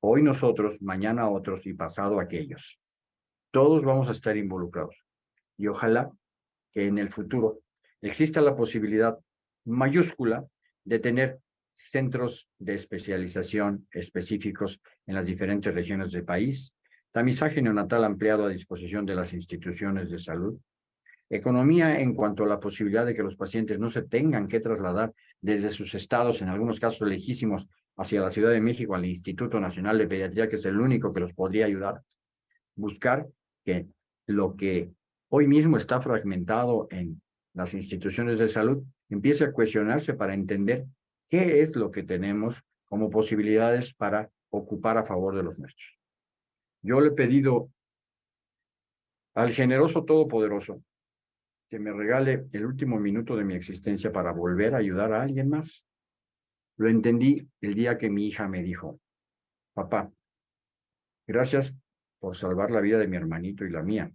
Hoy nosotros, mañana otros y pasado aquellos. Todos vamos a estar involucrados. Y ojalá que en el futuro exista la posibilidad mayúscula de tener centros de especialización específicos en las diferentes regiones del país, tamizaje neonatal ampliado a disposición de las instituciones de salud, economía en cuanto a la posibilidad de que los pacientes no se tengan que trasladar desde sus estados, en algunos casos lejísimos, hacia la Ciudad de México, al Instituto Nacional de Pediatría, que es el único que los podría ayudar, buscar que lo que hoy mismo está fragmentado en las instituciones de salud empiece a cuestionarse para entender qué es lo que tenemos como posibilidades para ocupar a favor de los nuestros. Yo le he pedido al generoso todopoderoso que me regale el último minuto de mi existencia para volver a ayudar a alguien más. Lo entendí el día que mi hija me dijo, papá, gracias por salvar la vida de mi hermanito y la mía,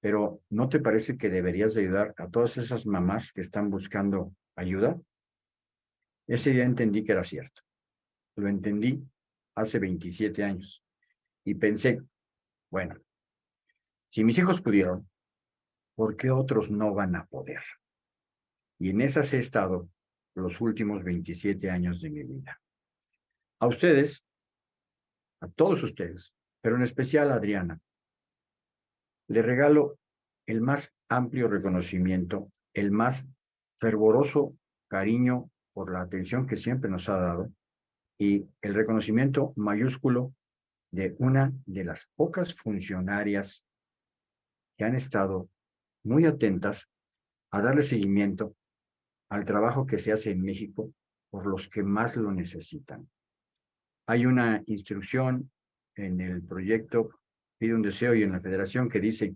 pero ¿no te parece que deberías ayudar a todas esas mamás que están buscando ayuda? Ese día entendí que era cierto. Lo entendí hace 27 años. Y pensé, bueno, si mis hijos pudieron, ¿por qué otros no van a poder? Y en esas he estado los últimos 27 años de mi vida. A ustedes, a todos ustedes, pero en especial a Adriana, le regalo el más amplio reconocimiento, el más fervoroso cariño por la atención que siempre nos ha dado y el reconocimiento mayúsculo de una de las pocas funcionarias que han estado muy atentas a darle seguimiento al trabajo que se hace en México por los que más lo necesitan. Hay una instrucción en el proyecto Pide un Deseo y en la Federación que dice,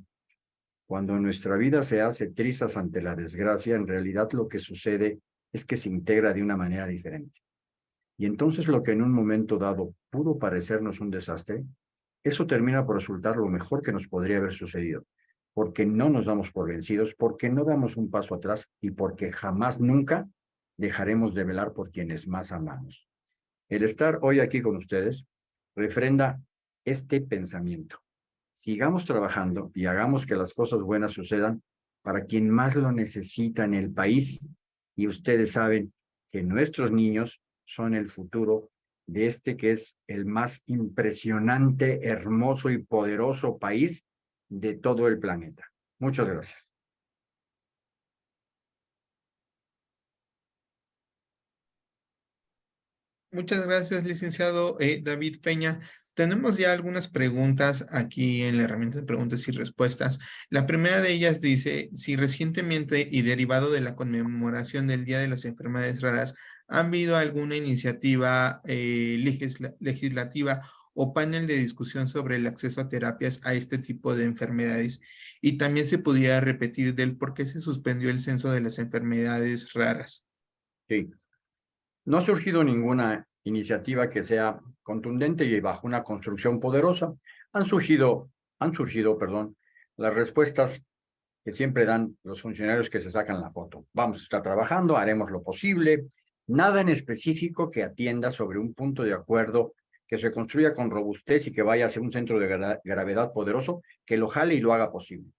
cuando nuestra vida se hace trizas ante la desgracia, en realidad lo que sucede es que se integra de una manera diferente. Y entonces lo que en un momento dado pudo parecernos un desastre, eso termina por resultar lo mejor que nos podría haber sucedido, porque no nos damos por vencidos, porque no damos un paso atrás y porque jamás, nunca dejaremos de velar por quienes más amamos. El estar hoy aquí con ustedes refrenda este pensamiento. Sigamos trabajando y hagamos que las cosas buenas sucedan para quien más lo necesita en el país. Y ustedes saben que nuestros niños son el futuro de este que es el más impresionante, hermoso y poderoso país de todo el planeta. Muchas gracias. Muchas gracias, licenciado eh, David Peña. Tenemos ya algunas preguntas aquí en la herramienta de preguntas y respuestas. La primera de ellas dice, si recientemente y derivado de la conmemoración del Día de las Enfermedades Raras, ¿Han habido alguna iniciativa eh, legislativa o panel de discusión sobre el acceso a terapias a este tipo de enfermedades? Y también se pudiera repetir del por qué se suspendió el censo de las enfermedades raras. Sí. No ha surgido ninguna iniciativa que sea contundente y bajo una construcción poderosa. Han surgido, han surgido, perdón, las respuestas que siempre dan los funcionarios que se sacan la foto. Vamos a estar trabajando, haremos lo posible, Nada en específico que atienda sobre un punto de acuerdo que se construya con robustez y que vaya a ser un centro de gravedad poderoso, que lo jale y lo haga posible.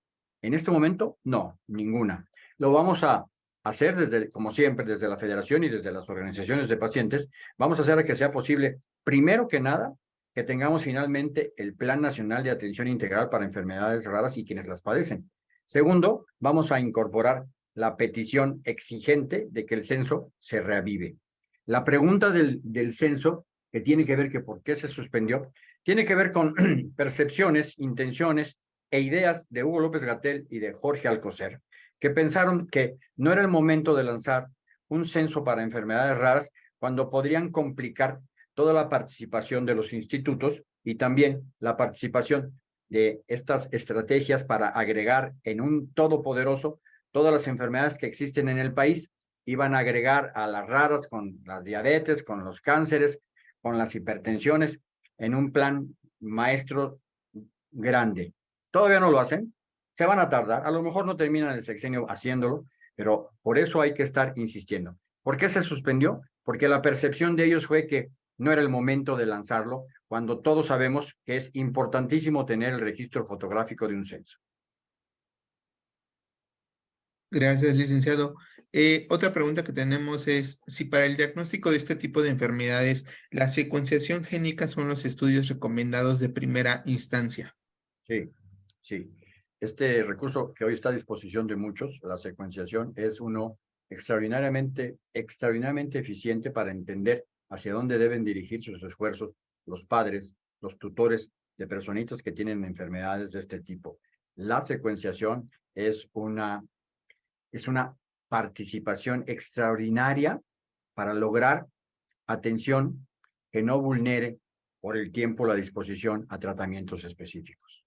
En este momento, no, ninguna. Lo vamos a hacer desde, como siempre, desde la federación y desde las organizaciones de pacientes. Vamos a hacer que sea posible, primero que nada, que tengamos finalmente el Plan Nacional de Atención Integral para Enfermedades Raras y quienes las padecen. Segundo, vamos a incorporar la petición exigente de que el censo se reavive. La pregunta del, del censo, que tiene que ver que por qué se suspendió, tiene que ver con [clears throat] percepciones, intenciones e ideas de Hugo López Gatel y de Jorge Alcocer, que pensaron que no era el momento de lanzar un censo para enfermedades raras cuando podrían complicar toda la participación de los institutos y también la participación de estas estrategias para agregar en un todopoderoso todas las enfermedades que existen en el país, iban a agregar a las raras con las diabetes, con los cánceres, con las hipertensiones, en un plan maestro grande. Todavía no lo hacen, se van a tardar, a lo mejor no terminan el sexenio haciéndolo, pero por eso hay que estar insistiendo. ¿Por qué se suspendió? Porque la percepción de ellos fue que no era el momento de lanzarlo, cuando todos sabemos que es importantísimo tener el registro fotográfico de un censo. Gracias, licenciado. Eh, otra pregunta que tenemos es si para el diagnóstico de este tipo de enfermedades, la secuenciación génica son los estudios recomendados de primera instancia. Sí, sí. Este recurso que hoy está a disposición de muchos, la secuenciación, es uno extraordinariamente, extraordinariamente eficiente para entender hacia dónde deben dirigir sus esfuerzos los padres, los tutores de personitas que tienen enfermedades de este tipo. La secuenciación es una es una participación extraordinaria para lograr atención que no vulnere por el tiempo la disposición a tratamientos específicos.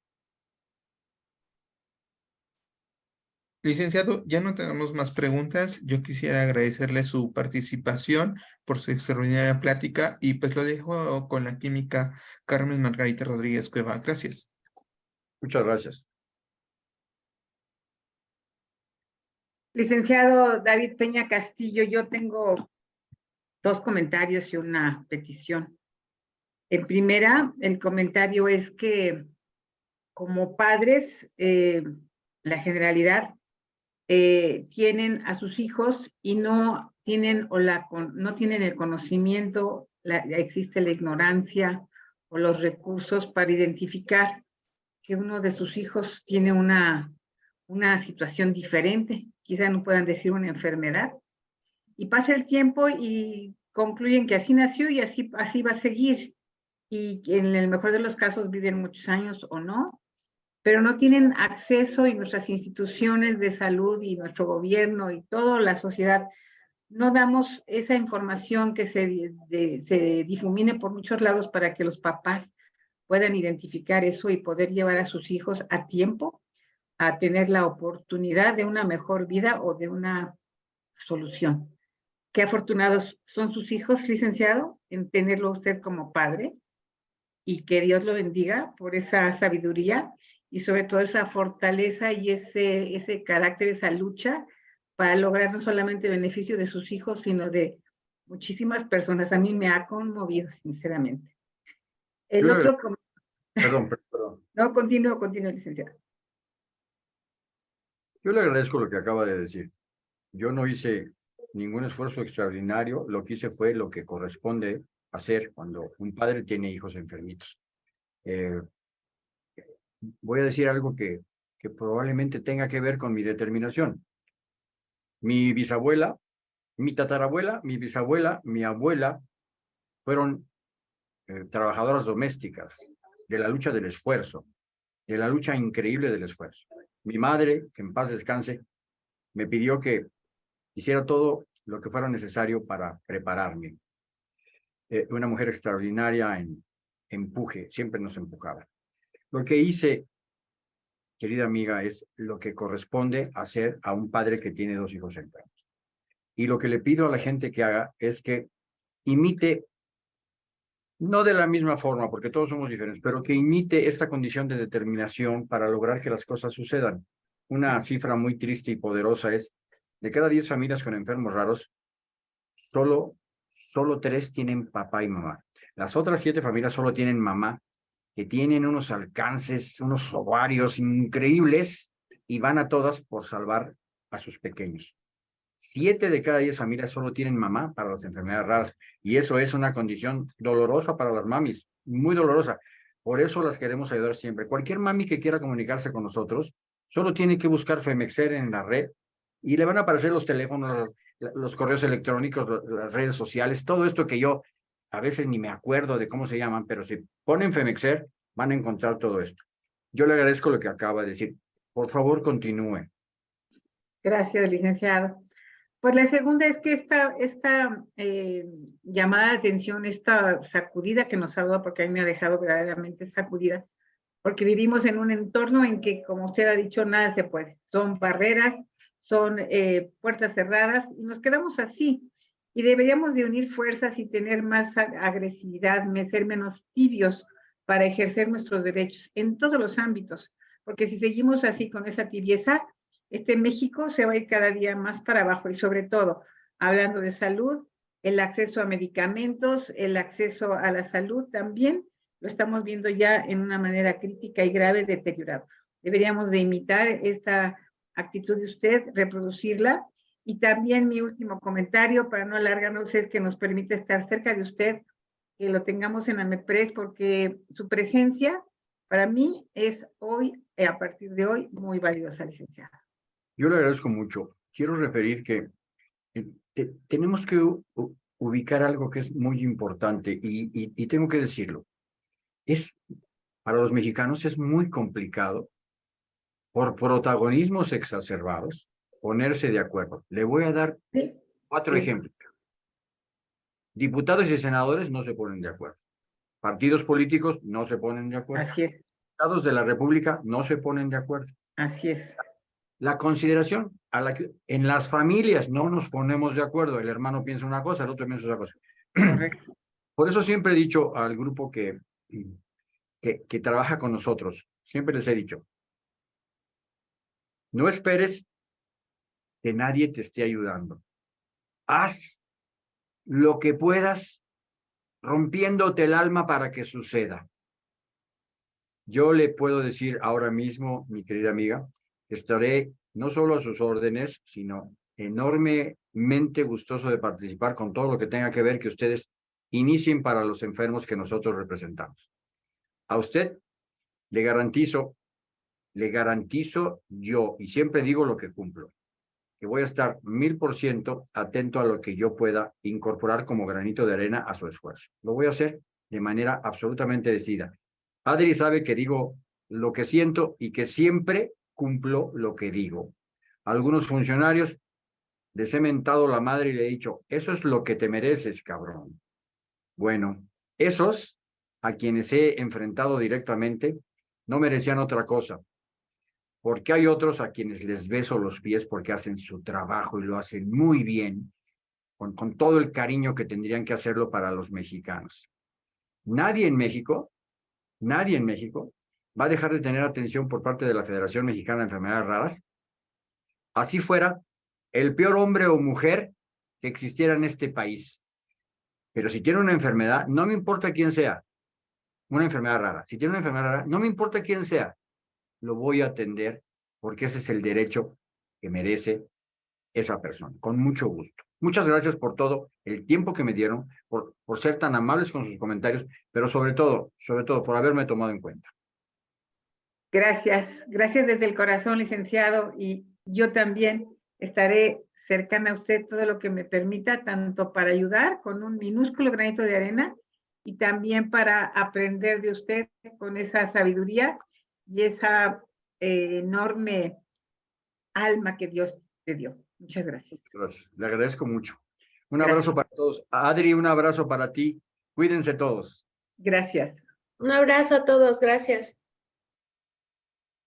Licenciado, ya no tenemos más preguntas. Yo quisiera agradecerle su participación por su extraordinaria plática y pues lo dejo con la química Carmen Margarita Rodríguez Cueva. Gracias. Muchas gracias. Licenciado David Peña Castillo, yo tengo dos comentarios y una petición. En primera, el comentario es que como padres, eh, la generalidad eh, tienen a sus hijos y no tienen, o la, no tienen el conocimiento, existe la ignorancia o los recursos para identificar que uno de sus hijos tiene una, una situación diferente quizá no puedan decir una enfermedad, y pasa el tiempo y concluyen que así nació y así, así va a seguir, y en el mejor de los casos viven muchos años o no, pero no tienen acceso y nuestras instituciones de salud y nuestro gobierno y toda la sociedad no damos esa información que se, se difumine por muchos lados para que los papás puedan identificar eso y poder llevar a sus hijos a tiempo a tener la oportunidad de una mejor vida o de una solución. Qué afortunados son sus hijos, licenciado, en tenerlo usted como padre y que Dios lo bendiga por esa sabiduría y sobre todo esa fortaleza y ese, ese carácter, esa lucha para lograr no solamente el beneficio de sus hijos, sino de muchísimas personas. A mí me ha conmovido, sinceramente. El otro... Perdón, perdón. [laughs] No, continúo, continúo, licenciado. Yo le agradezco lo que acaba de decir. Yo no hice ningún esfuerzo extraordinario, lo que hice fue lo que corresponde hacer cuando un padre tiene hijos enfermitos. Eh, voy a decir algo que, probablemente tenga que ver con mi determinación. Mi bisabuela, mi tatarabuela, mi bisabuela, mi abuela fueron eh, trabajadoras domésticas de la lucha del esfuerzo, de la lucha increíble del esfuerzo. Mi madre, que en paz descanse, me pidió que hiciera todo lo que fuera necesario para prepararme. Eh, una mujer extraordinaria en empuje, siempre nos empujaba. Lo que hice, querida amiga, es lo que corresponde hacer a un padre que tiene dos hijos enfermos. Y lo que le pido a la gente que haga es que imite no de la misma forma, porque todos somos diferentes, pero que imite esta condición de determinación para lograr que las cosas sucedan. Una cifra muy triste y poderosa es, de cada 10 familias con enfermos raros, solo, solo tres tienen papá y mamá. Las otras siete familias solo tienen mamá, que tienen unos alcances, unos ovarios increíbles, y van a todas por salvar a sus pequeños. Siete de cada diez familias solo tienen mamá para las enfermedades raras y eso es una condición dolorosa para las mamis, muy dolorosa. Por eso las queremos ayudar siempre. Cualquier mami que quiera comunicarse con nosotros, solo tiene que buscar Femexer en la red y le van a aparecer los teléfonos, los, correos electrónicos, las redes sociales, todo esto que yo a veces ni me acuerdo de cómo se llaman, pero si ponen Femexer, van a encontrar todo esto. Yo le agradezco lo que acaba de decir. Por favor, continúe. Gracias, licenciado. Pues la segunda es que esta, eh, llamada de atención, esta sacudida que nos ha porque a mí me ha dejado verdaderamente sacudida, porque vivimos en un entorno en que, como usted ha dicho, nada se puede. Son barreras, son eh, puertas cerradas, y nos quedamos así. Y deberíamos de unir fuerzas y tener más agresividad, ser menos tibios para ejercer nuestros derechos en todos los ámbitos. Porque si seguimos así con esa tibieza, este México se va a ir cada día más para abajo y sobre todo, hablando de salud, el acceso a medicamentos, el acceso a la salud también lo estamos viendo ya en una manera crítica y grave deteriorado. Deberíamos de imitar esta actitud de usted, reproducirla y también mi último comentario, para no alargarnos, es que nos permite estar cerca de usted, que lo tengamos en AMEPRES, porque su presencia para mí es hoy, eh, a partir de hoy, muy valiosa, licenciada. Yo le agradezco mucho. Quiero referir que eh, tenemos que ubicar algo que es muy importante y, y tengo que decirlo. Es, para los mexicanos es muy complicado por protagonismos exacerbados ponerse de acuerdo. Le voy a dar cuatro ejemplos. Diputados y senadores no se ponen de acuerdo. Partidos políticos no se ponen de acuerdo. Así es. Estados de la República no se ponen de acuerdo. Así es. La consideración a la que en las familias no nos ponemos de acuerdo. El hermano piensa una cosa, el otro piensa otra cosa. Correcto. [clears throat] Por eso siempre he dicho al grupo que, que, que trabaja con nosotros, siempre les he dicho, no esperes que nadie te esté ayudando. Haz lo que puedas rompiéndote el alma para que suceda. Yo le puedo decir ahora mismo, mi querida amiga, estaré no solo a sus órdenes, sino enormemente gustoso de participar con todo lo que tenga que ver que ustedes inicien para los enfermos que nosotros representamos. A usted le garantizo, le garantizo yo, y siempre digo lo que cumplo, voy a estar mil por ciento atento a lo que yo pueda incorporar como granito de arena a su esfuerzo. Lo voy a hacer de manera absolutamente decidida. Adri sabe que digo lo que siento y que siempre cumplo lo que digo. algunos funcionarios les he mentado la madre y le he dicho, eso es lo que te mereces, cabrón. Bueno, esos a quienes he enfrentado directamente no merecían otra cosa porque hay otros a quienes les beso los pies porque hacen su trabajo y lo hacen muy bien, con, con todo el cariño que tendrían que hacerlo para los mexicanos. Nadie en México, nadie en México va a dejar de tener atención por parte de la Federación Mexicana de Enfermedades Raras, así fuera el peor hombre o mujer que existiera en este país. Pero si tiene una enfermedad, no me importa quién sea, una enfermedad rara. Si tiene una enfermedad rara, no me importa quién sea, lo voy a atender porque ese es el derecho que merece esa persona, con mucho gusto. Muchas gracias por todo el tiempo que me dieron, por, por ser tan amables con sus comentarios, pero sobre todo, sobre todo, por haberme tomado en cuenta. Gracias, gracias desde el corazón, licenciado, y yo también estaré cercana a usted todo lo que me permita, tanto para ayudar con un minúsculo granito de arena y también para aprender de usted con esa sabiduría y esa eh, enorme alma que Dios te dio. Muchas gracias. Gracias, le agradezco mucho. Un abrazo para todos. Adri, un abrazo para ti. Cuídense todos. Gracias. Un abrazo a todos, gracias.